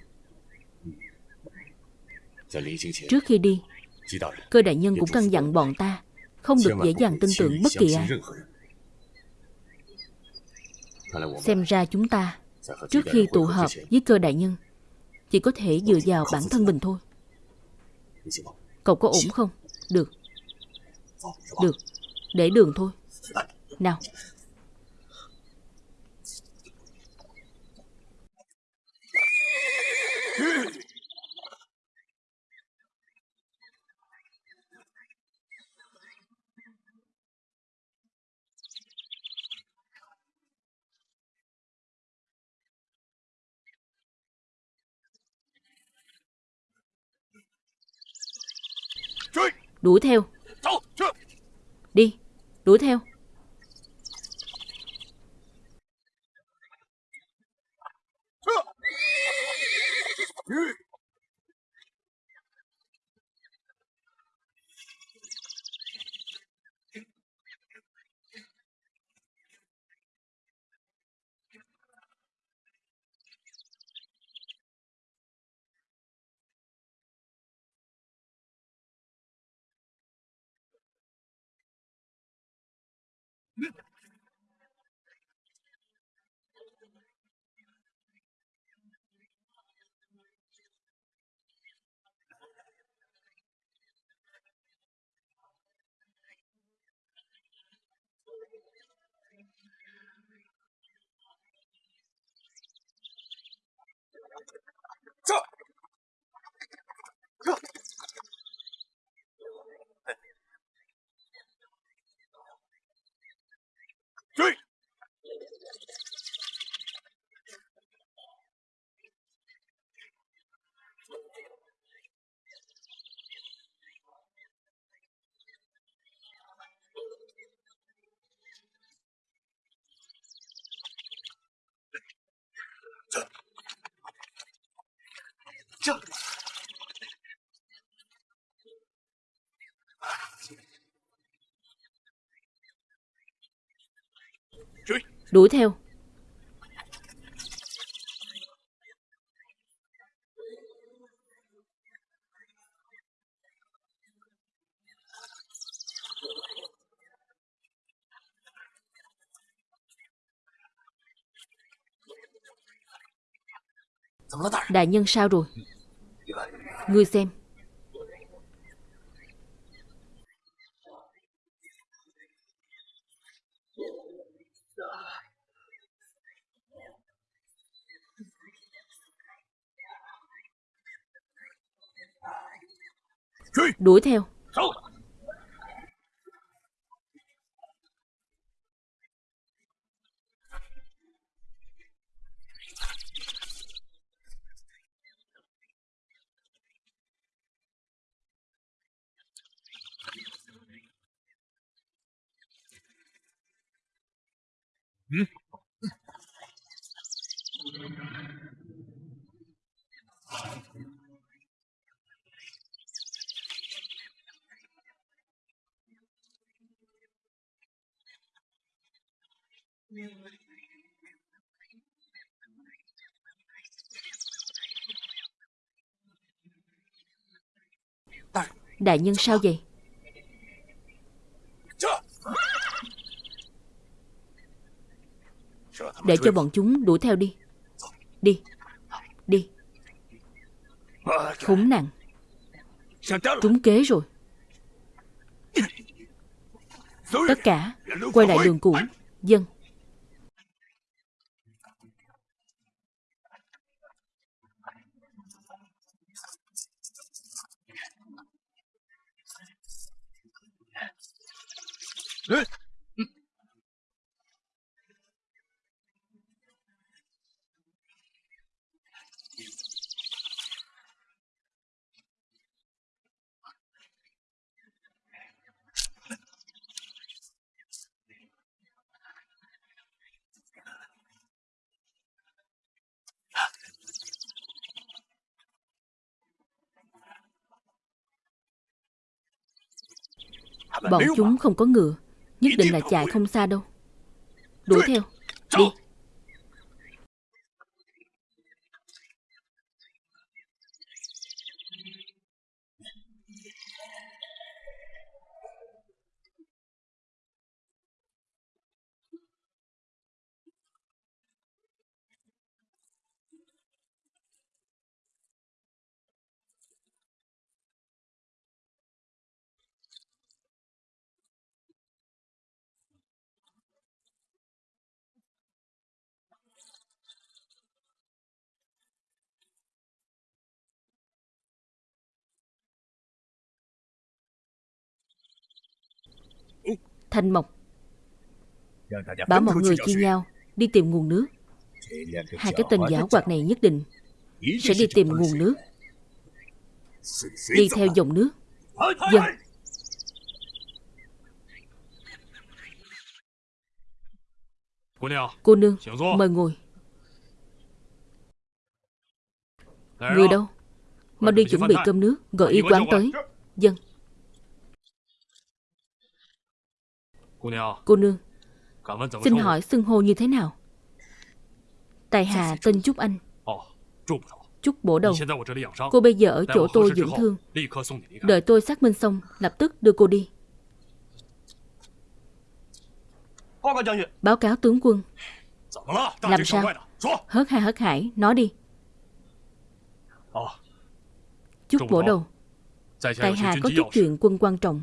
Trước khi đi, cơ đại nhân cũng căn dặn bọn ta không được dễ dàng tin tưởng bất kỳ ai. Xem ra chúng ta, trước khi tụ họp với cơ đại nhân, chỉ có thể dựa vào bản thân mình thôi. Cậu có ổn không? Được. Được. Để đường thôi. Nào. Đuổi theo. Đi Đuổi theo Đuổi theo. Đại nhân sao rồi? Ngươi xem. Đuổi theo. Ừ. Đại nhân sao vậy? Để cho bọn chúng đuổi theo đi. Đi. Đi. Khốn nạn. Trúng kế rồi. Tất cả, quay lại đường cũ. Dân. Bọn chúng không có ngựa Nhất định là chạy không xa đâu. Đuổi theo. Đi Thanh Mộc. Bảo mọi người chia nhau Đi tìm nguồn nước. Hai cái tên giả hoạt này nhất định Sẽ đi tìm nguồn nước. Đi theo dòng nước. Dân Cô nương Mời ngồi. Người đâu? Mau đi chuẩn bị cơm nước Gọi y quán tới. Dân Cô nương. Xin hỏi xưng hô như thế nào? Tài hạ tên Trúc Anh. Trúc bổ đầu. Cô bây giờ ở chỗ tôi dưỡng thương. Đợi tôi xác minh xong Lập tức đưa cô đi. Báo cáo tướng quân. Làm sao? Hớt ha hớt hải Nói đi. Trúc bổ đầu. Tại hạ có chút chuyện quân quan trọng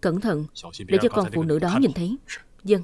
Cẩn thận. Để cho con phụ nữ đó nhìn thấy. Dân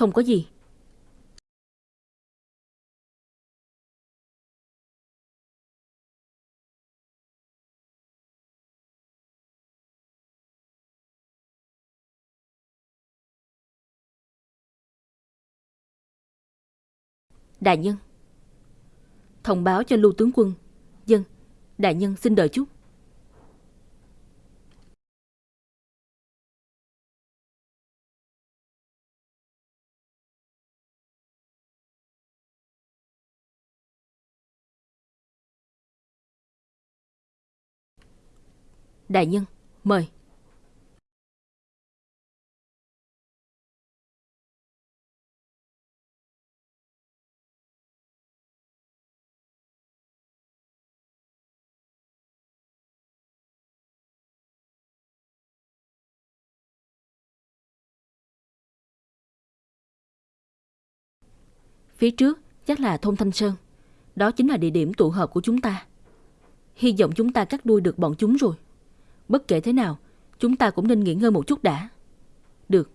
Không có gì. Đại nhân. Thông báo cho lưu tướng quân. Dân, Đại nhân xin đợi chút. Đại nhân, mời. Phía trước chắc là thôn Thanh Sơn. Đó chính là địa điểm tụ hợp của chúng ta. Hy vọng chúng ta cắt đuôi được bọn chúng rồi. Bất kể thế nào, chúng ta cũng nên nghỉ ngơi một chút đã. Được.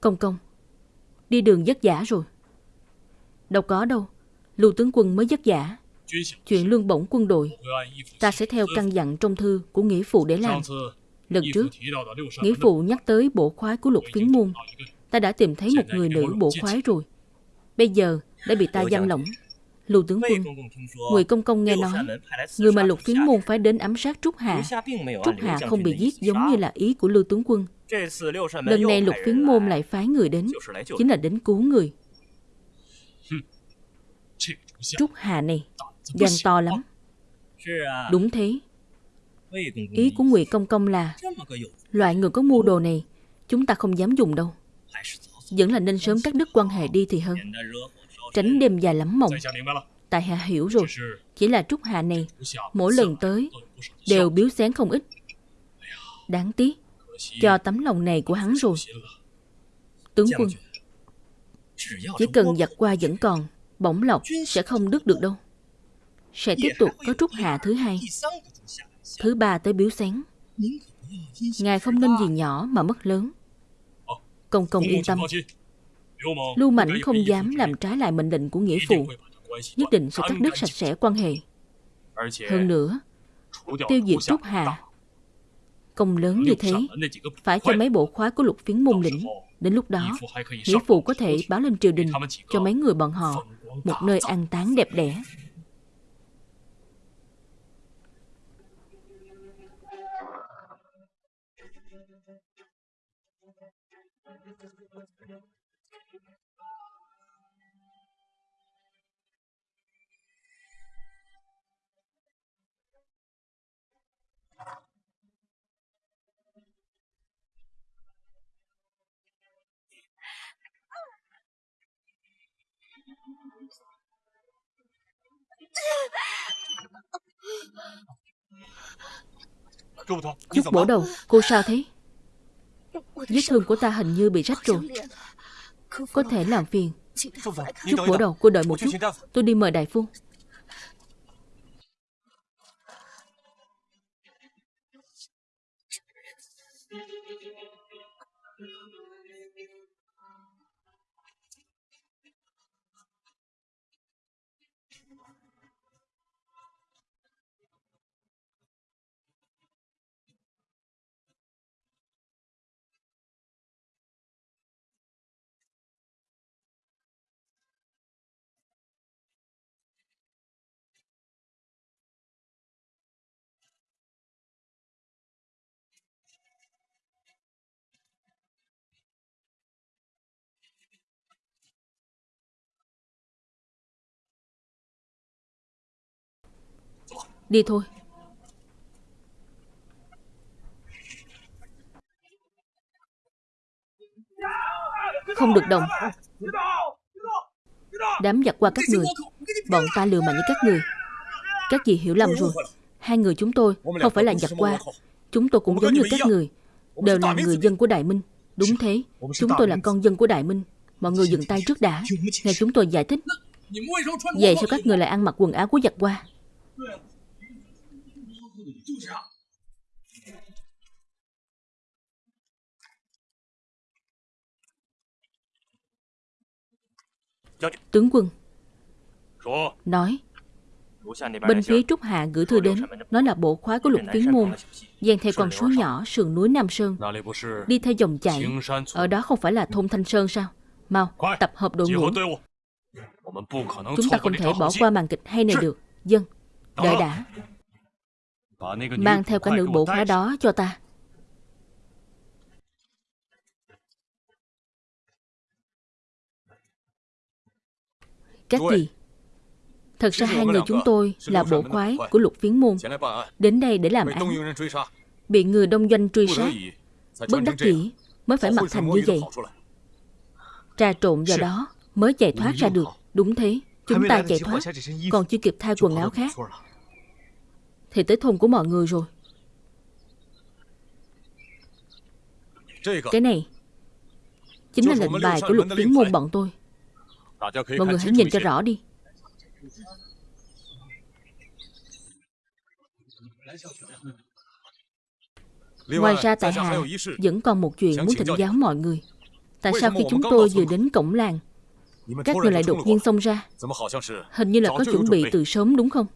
Công công, đi đường vất vả rồi. Đâu có đâu, lưu tướng quân mới vất vả. Chuyện lương bổng quân đội, ta sẽ theo căn dặn trong thư của nghĩa phụ để làm. Lần trước, nghĩa phụ nhắc tới bộ khoái của lục phiến môn. Ta đã tìm thấy một người nữ bộ khoái rồi. Bây giờ đã bị ta giam lỏng. Lục tướng quân, người công công nghe nói, người mà lục phiến môn phải đến ám sát Trúc Hạ. Trúc Hạ không bị giết giống như là ý của Lưu tướng quân. Lần này lục phiến môn lại phái người đến, chính là đến cứu người. Trúc Hà này, gan to lắm. Đúng thế. Ý của Ngụy Công Công là loại người có mua đồ này, chúng ta không dám dùng đâu. Vẫn là nên sớm cắt đứt quan hệ đi thì hơn. Tránh đêm dài lắm mộng. Tại hạ hiểu rồi. Chỉ là Trúc hạ này, mỗi lần tới đều biếu xén không ít. Đáng tiếc, cho tấm lòng này của hắn rồi. Tướng quân, chỉ cần giặt qua vẫn còn, bổng lộc sẽ không đứt được đâu. Sẽ tiếp tục có trúc hạ thứ hai, thứ ba tới biếu xén. Ngài không nên gì nhỏ mà mất lớn. Công công yên tâm. Lưu Mảnh không dám làm trái lại mệnh lệnh của nghĩa phụ. Nhất định sẽ cắt đứt sạch sẽ quan hệ. Hơn nữa, tiêu diệt Trúc Hà Công lớn như thế, phải cho mấy bộ khóa của lục phiến môn lĩnh. Đến lúc đó, nghĩa phụ có thể báo lên triều đình cho mấy người bọn họ một nơi an táng đẹp đẽ. Chút bổ đầu, cô sao thế? Vết thương của ta hình như bị rách rồi. Có thể làm phiền. Chút bổ đầu, cô đợi một chút. Tôi đi mời đại phu Đi thôi. Không được đồng. Đám giặc qua các người. Bọn ta lừa mà như các người. Các gì hiểu lầm rồi. Hai người chúng tôi không phải là giặc qua. Chúng tôi cũng giống như các người. Đều là người dân của Đại Minh. Đúng thế. Chúng tôi là con dân của Đại Minh. Mọi người dừng tay trước đã. Nghe chúng tôi giải thích. Vậy sao các người lại ăn mặc quần áo của giặc qua? Tướng quân. Nói. Bên phía Trúc Hạ gửi thư đến. Nói là bộ khoái của lục phiến môn. Dàn theo con suối nhỏ sườn núi Nam Sơn. Đi theo dòng chảy. Ở đó không phải là thôn Thanh Sơn sao? Mau tập hợp đội ngũ. Chúng ta không thể bỏ qua màn kịch hay này được. Dân Đợi đã Mang theo cả nữ bộ khoái đó cho ta. Các gì Thật ra hai người chúng tôi là bộ khoái của lục phiến môn. Đến đây để làm án. Bị người đông doanh truy sát. Bất đắc dĩ mới phải mặc thành như vậy? Trà trộn vào đó mới chạy thoát ra được. Đúng thế. Chúng ta chạy thoát. Còn chưa kịp thay quần áo khác thì tới thôn của mọi người rồi Cái này Chính là lệnh bài của lục tiến môn bọn tôi Mọi người hãy nhìn cho rõ đi Ngoài ra tại hạ vẫn còn một chuyện muốn thỉnh giáo mọi người. Tại sao khi chúng tôi vừa đến cổng làng, các người lại đột nhiên xông ra? Hình như là có chuẩn bị từ sớm đúng không?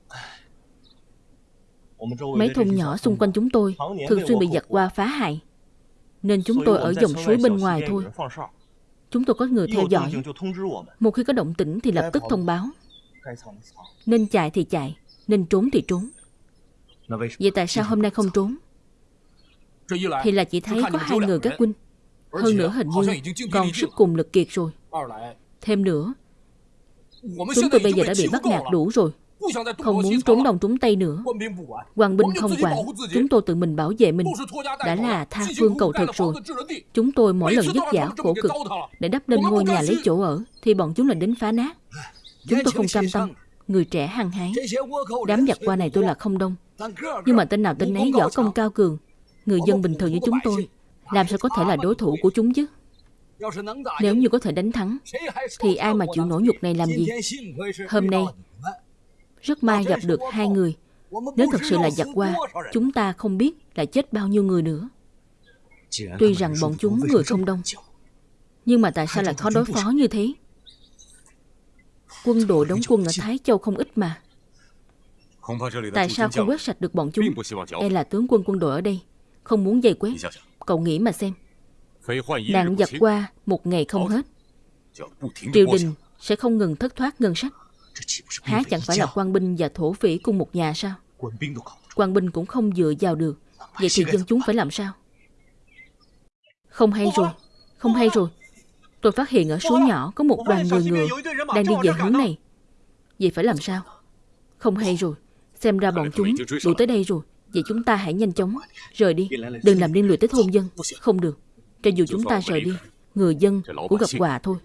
Mấy thôn nhỏ xung quanh chúng tôi thường xuyên bị giặc qua phá hại. Nên chúng tôi ở dòng suối bên ngoài thôi. Chúng tôi có người theo dõi. Một khi có động tĩnh thì lập tức thông báo. Nên chạy thì chạy, nên trốn thì trốn. Vậy tại sao hôm nay không trốn? Thì là chỉ thấy có hai người các huynh Hơn nữa hình như còn sức cùng lực kiệt rồi Thêm nữa Chúng tôi bây giờ đã bị bắt nạt đủ rồi Không muốn trốn đông trốn tây nữa. Hoàng binh không quản. Chúng tôi tự mình bảo vệ mình. Đã là tha phương cầu thực rồi Chúng tôi mỗi lần vất vả khổ cực Để đắp lên ngôi nhà lấy chỗ ở Thì bọn chúng là đến phá nát Chúng tôi không cam tâm. Người trẻ hăng hái. Đám giặc qua này tôi là không đông. Nhưng mà tên nào tên ấy võ công cao cường. Người dân bình thường như chúng tôi Làm sao có thể là đối thủ của chúng chứ? Nếu như có thể đánh thắng Thì ai mà chịu nổi nhục này làm gì? Hôm nay Rất may gặp được hai người. Nếu thật sự là giặc qua Chúng ta không biết là chết bao nhiêu người nữa. Tuy rằng bọn chúng người không đông. Nhưng mà tại sao lại khó đối phó như thế? Quân đội đóng quân ở Thái Châu không ít mà. Tại sao không quét sạch được bọn chúng? E là tướng quân quân đội ở đây? Không muốn dày quét. Cậu nghĩ mà xem. Nạn giặc qua một ngày không hết. Triều đình sẽ không ngừng thất thoát ngân sách Há chẳng phải là quan binh và thổ phỉ cùng một nhà sao? Quan binh cũng không dựa vào được. Vậy thì dân chúng phải làm sao? Không hay rồi. Không hay rồi. Tôi phát hiện ở suối nhỏ có một đoàn người ngựa Đang đi về hướng này. Vậy phải làm sao? Không hay rồi. Xem ra bọn chúng đuổi tới đây rồi. Vậy chúng ta hãy nhanh chóng Rời đi. Đừng làm liên lụy tới thôn dân. Không được. Cho dù chúng ta rời đi Người dân cũng gặp quà thôi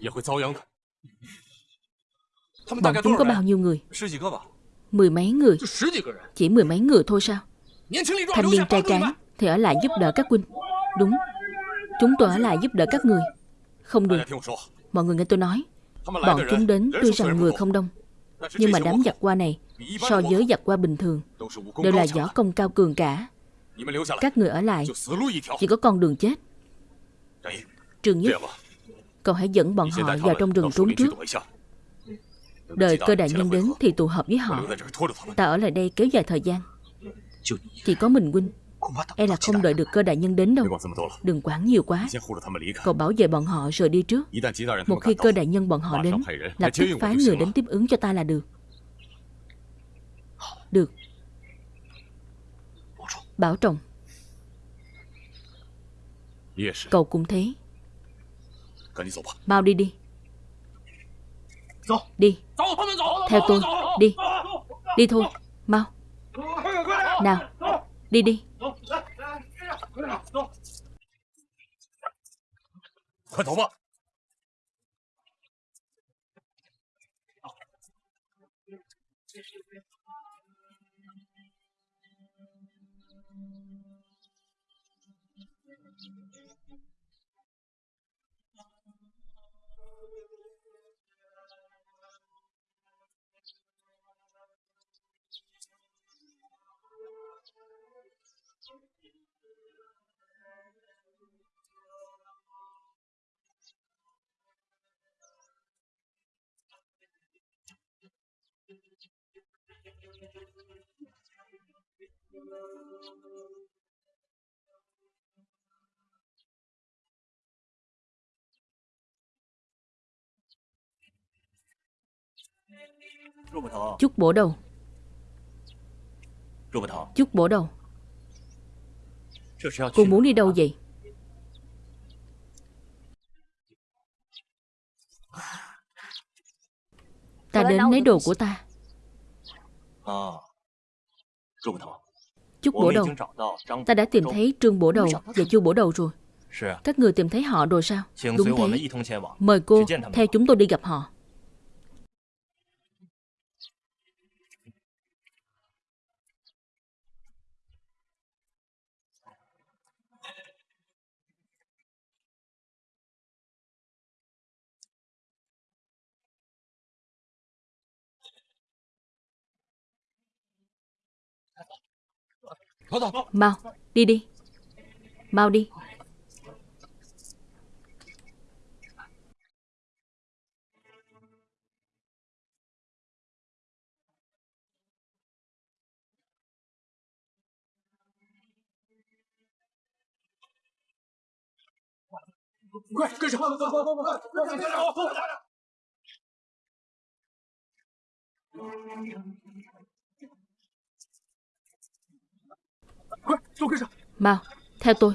Bọn chúng có bao nhiêu người? Mười mấy người. Chỉ mười mấy người thôi sao? Thanh niên trai tráng, Thì ở lại giúp đỡ các huynh. Đúng. Chúng tôi ở lại giúp đỡ các người. Không được. Mọi người nghe tôi nói. Bọn chúng đến tuy rằng người không đông, Nhưng mà đám giặc qua này, So với giặc qua bình thường, Đều là võ công cao cường cả. Các người ở lại, Chỉ có con đường chết. Trường nhất, Cậu hãy dẫn bọn họ vào trong rừng trốn trước. Đợi cơ đại nhân đến thì tụ hợp với họ. Ta ở lại đây kéo dài thời gian. Chỉ có mình huynh. E là không đợi được cơ đại nhân đến đâu. Đừng quản nhiều quá. Cậu bảo vệ bọn họ rồi đi trước. Một khi cơ đại nhân bọn họ đến Lập tức phái người đến tiếp ứng cho ta là được. Được. Bảo trọng. Cậu cũng thế. Mau đi đi Đi. Theo tôi. Đi. Đi thôi. Mau. Nào. Đi đi！Chút bổ đầu. Chút bổ đầu. Cô muốn đi đâu vậy? Ta đến lấy đồ của ta. Chút bổ đầu. Ta đã tìm thấy Trương bổ đầu và Chu bổ đầu rồi. Các người tìm thấy họ rồi sao? Đúng thế. Mời cô theo chúng tôi đi gặp họ Mau, đi đi. Mau đi Mau, theo tôi.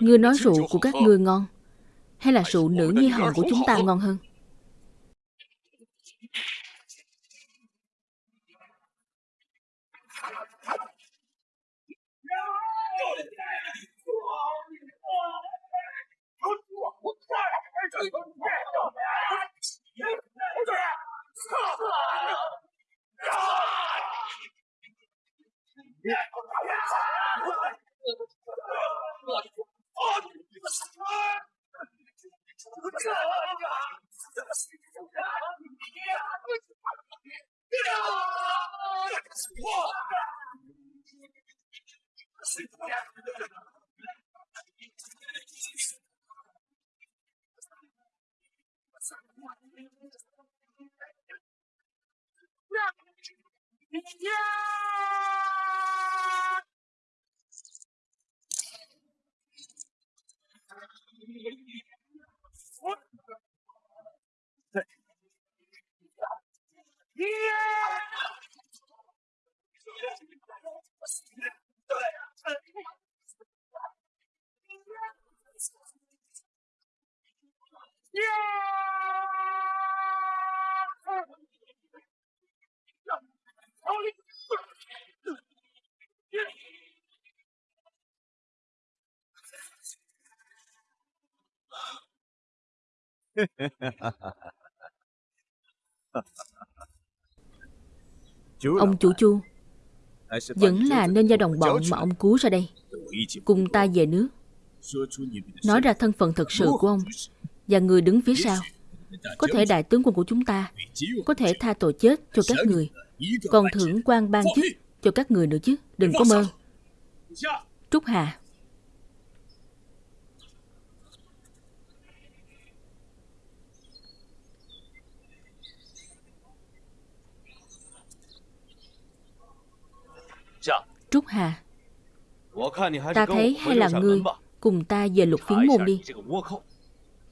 Ngươi nói rượu của các ngươi ngon, Hay là rượu nữ nhi hồng của chúng ta ngon hơn? Yeah! Yeah! Ông chủ chu Vẫn là nên do đồng bọn mà ông cứu ra đây. Cùng ta về nước. Nói ra thân phận thật sự của ông Và người đứng phía sau Có thể đại tướng quân của chúng ta Có thể tha tội chết cho các người. Còn thưởng quan ban chức cho các người nữa chứ. Đừng có mơ. Trúc Hà Trúc Hà. Ta thấy hay là ngươi Cùng ta về lục phiến môn đi.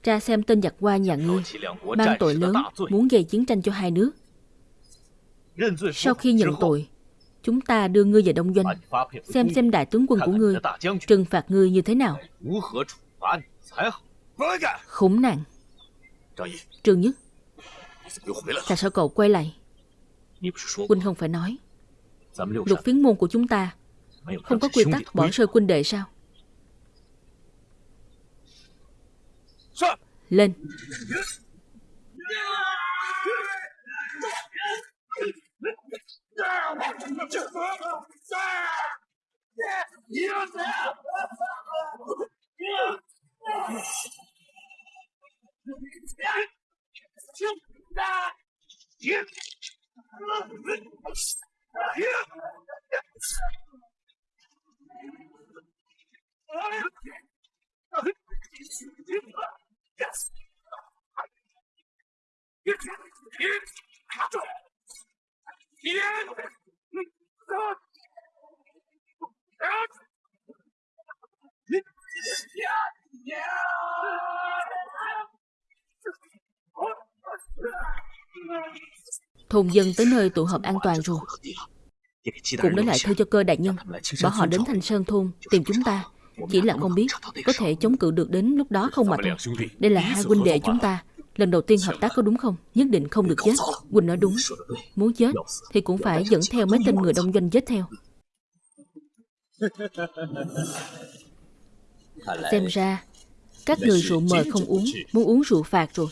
Tra xem tên giặc qua nhà ngươi, Mang tội lớn, Muốn gây chiến tranh cho hai nước Sau khi nhận tội, Chúng ta đưa ngươi về Đông Doanh, Xem xem đại tướng quân của ngươi Trừng phạt ngươi như thế nào. Khốn nạn. Trương Nhất, Tại sao cậu quay lại? Huynh không phải nói. Lục phiến môn của chúng ta Không có quy tắc bỏ rơi quân đệ sao? Lên Yeah! Thôn dân tới nơi tụ họp an toàn rồi. Cũng để lại thư cho cơ đại nhân Bảo họ đến Thanh Sơn Thôn, Tìm chúng ta. Chỉ là không biết Có thể chống cự được đến lúc đó không mà thôi. Đây là hai huynh đệ chúng ta. Lần đầu tiên hợp tác có đúng không? Nhất định không được chết Quỳnh nói đúng. Muốn chết Thì cũng phải dẫn theo mấy tên người đông doanh chết theo. Xem ra, Các người rượu mời không uống, Muốn uống rượu phạt rồi.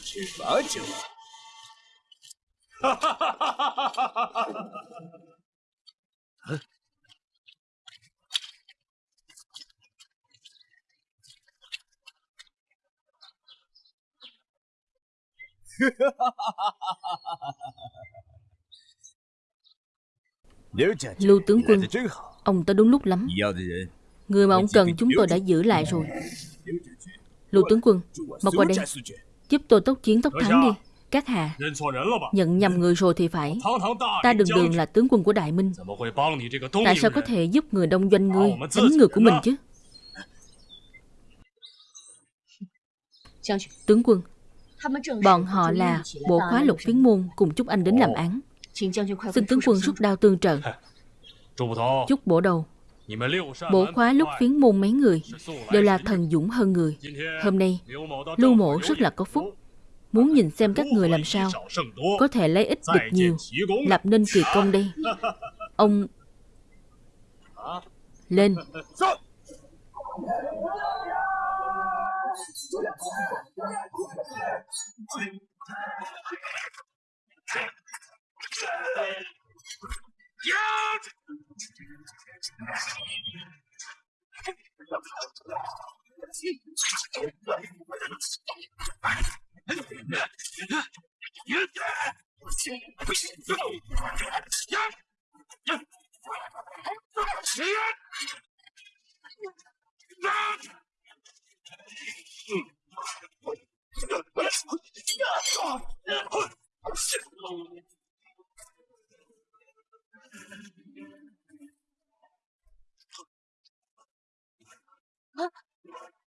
Lưu tướng quân Ông tới đúng lúc lắm. Người mà ông cần chúng tôi đã giữ lại rồi. Lưu tướng quân, mau qua đây. Giúp tôi tốc chiến tốc thắng đi. Các hạ, nhận nhầm người rồi thì phải. Ta đường đường là tướng quân của Đại Minh. Tại sao có thể giúp người đông doanh ngươi đánh người của mình chứ? Tướng quân, bọn họ là bộ khóa lục phiến môn cùng chúc anh đến làm án. Xin tướng quân rút đao tương trợ. Chúc bổ đầu. Bổ khóa lúc phiến môn mấy người đều là thần dũng hơn người. Hôm nay, Lưu Mộ rất là có phúc. Muốn nhìn xem các người làm sao có thể lấy ít địch nhiều, lập nên kỳ công đây. Ông lên.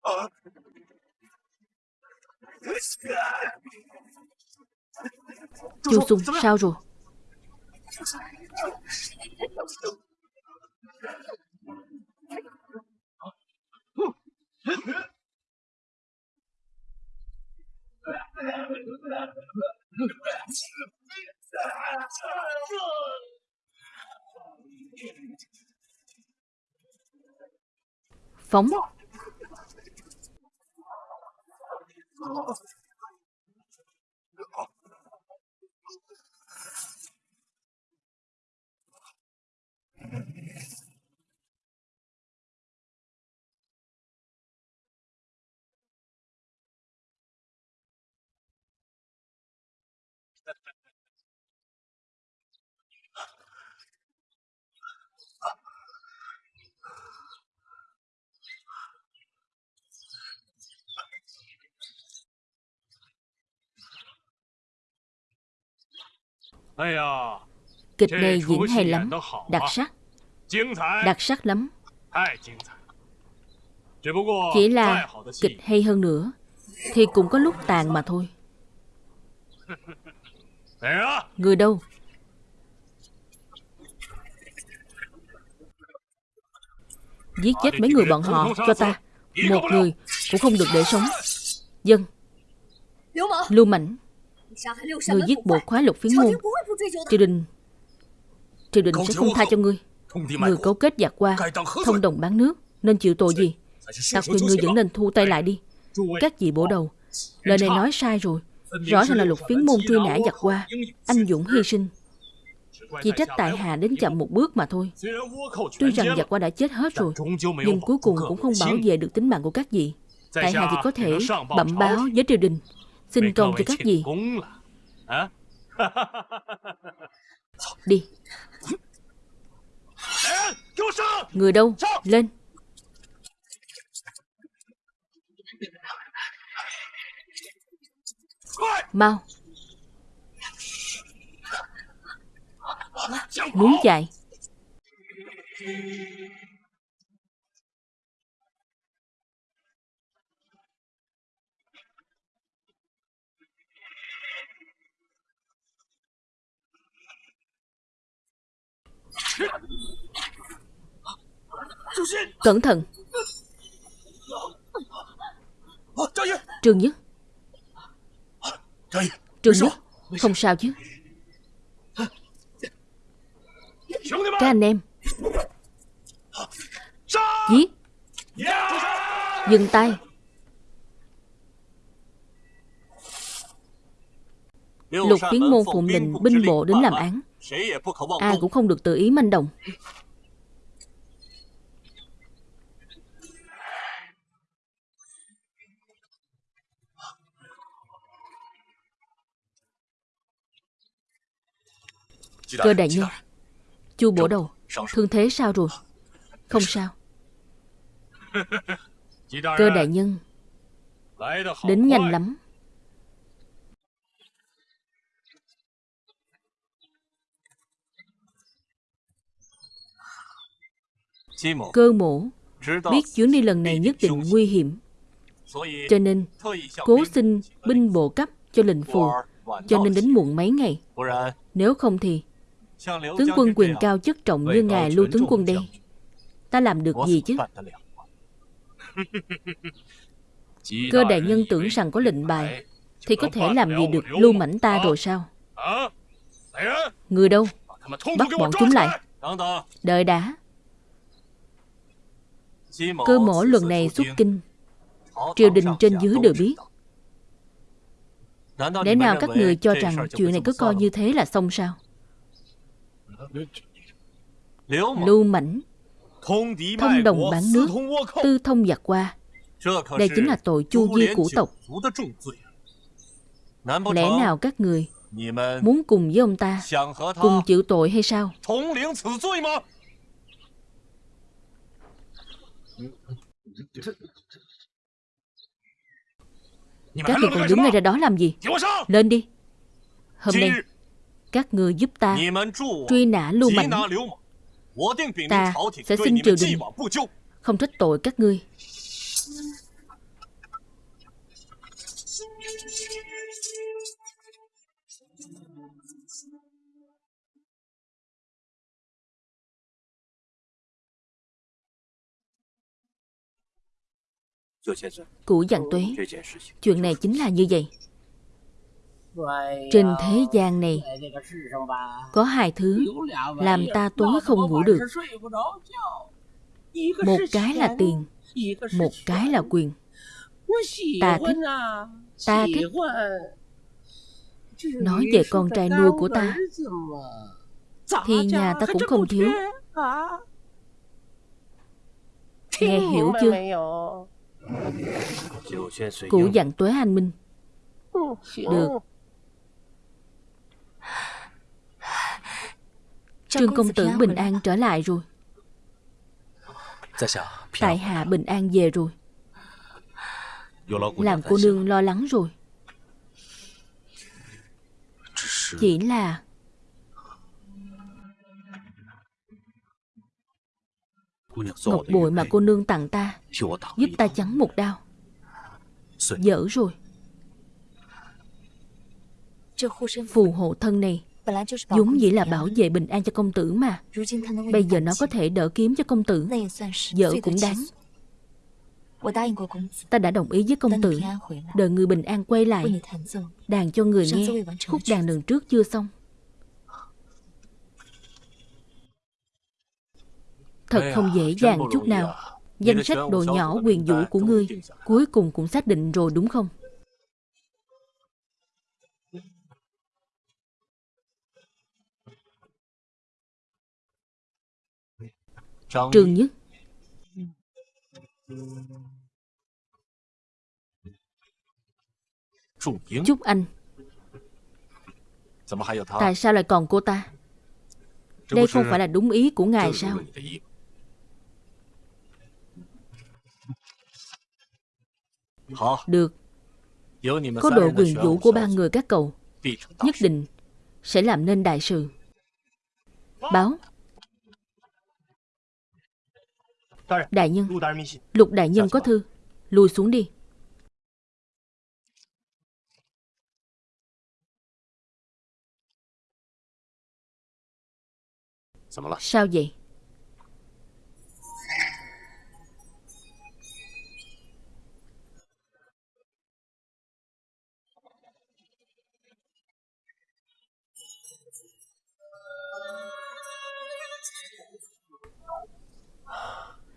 Ah! Chu Sung sao rồi Phóng Kịch này diễn hay lắm. Đặc sắc. Đặc sắc lắm. Chỉ là kịch hay hơn nữa Thì cũng có lúc tàn mà thôi. Người đâu? Giết chết mấy người bọn họ cho ta. Một người cũng không được để sống. Dân. Lưu Mạnh Người giết bộ khóa lục phiến môn Triều đình Triều đình sẽ không tha cho ngươi. Người cấu kết giặc qua Thông đồng bán nước Nên chịu tội gì? Ta khuyên ngươi vẫn nên thu tay lại đi. Các vị bổ đầu Lời này nói sai rồi. Rõ ràng là lục phiến môn truy nã giặc qua. Anh Dũng hy sinh. Chỉ trách tại hạ đến chậm một bước mà thôi. Tuy rằng giặc qua đã chết hết rồi Nhưng cuối cùng cũng không bảo vệ được tính mạng của các vị. Tại hạ chỉ có thể bẩm báo với triều đình Xin công cho các vị Đi. Người đâu? Lên. Mau. Muốn chạy. Cẩn thận. Trương Nhất. Trương Nhất, Không sao chứ. Các anh em. Giết Dừng tay. Lục phiến môn phụng đình binh bộ đến làm án. Ai cũng không được tự ý manh động. Cơ đại nhân Chu bổ đầu Thương thế sao rồi? Không sao. Cơ đại nhân Đến nhanh lắm Cơ mổ. Biết chuyến đi lần này nhất định nguy hiểm. Cho nên Cố xin binh bộ cấp cho lệnh phù. Cho nên đến muộn mấy ngày. Nếu không thì Tướng quân quyền cao chức trọng như ngài lưu tướng quân đây. Ta làm được gì chứ? Cơ đại nhân tưởng rằng có lệnh bài Thì có thể làm gì được lưu mảnh ta rồi sao? Người đâu? Bắt bọn chúng lại. Đợi đã Cơ mổ lần này xuất kinh. Triều đình trên dưới đều biết. Để nào các người cho rằng chuyện này cứ coi như thế là xong sao? Lưu mảnh Thông đồng bán nước Tư thông giặc qua Đây chính là tội chu di của tộc. Lẽ nào các người Muốn cùng với ông ta Cùng chịu tội hay sao Các người còn đứng ngay ra đó làm gì? Lên đi. Hôm nay Các người giúp ta Truy nã lưu mảnh Ta sẽ xin triều đình Không trách tội các ngươi Cụ dặn tuế Chuyện này chính là như vậy。Trên thế gian này Có hai thứ Làm ta tối không ngủ được。Một cái là tiền Một cái là quyền。Ta thích Ta thích。Nói về con trai nuôi của ta Thì nhà ta cũng không thiếu。Nghe hiểu chưa Cụ dặn tuế anh Minh. Được. Trương công tử bình an trở lại rồi. Tại hạ bình an về rồi. Làm cô nương lo lắng rồi. Chỉ là Ngọc bội mà cô nương tặng ta Giúp ta chắn một đao. Dở rồi. Phù hộ thân này. Vốn dĩ là bảo vệ bình an cho công tử mà. Bây giờ nó có thể đỡ kiếm cho công tử. Dở cũng đáng. Ta đã đồng ý với công tử. Đợi người bình an quay lại. Đàn cho người nghe. Khúc đàn lần trước chưa xong Thật không dễ dàng chút nào. Danh sách đồ nhỏ quyền vũ của ngươi Cuối cùng cũng xác định rồi đúng không? Trương Nhất. Chúc anh. Tại sao lại còn cô ta? Đây không phải là đúng ý của ngài sao Được. Có độ quyền vũ của ba người các cậu. Nhất định Sẽ làm nên đại sự. Báo. Đại nhân. Lục đại nhân có thư. Lùi xuống đi. Sao vậy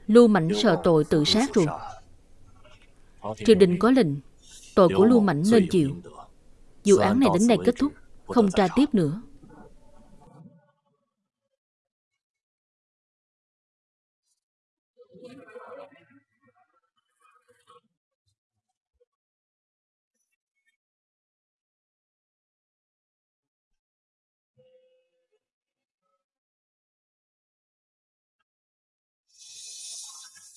Lưu Mảnh sợ tội tự sát rồi. Triều đình có lệnh, Tội của Lưu Mảnh nên chịu. Vụ án này đến đây kết thúc, Không tra tiếp nữa.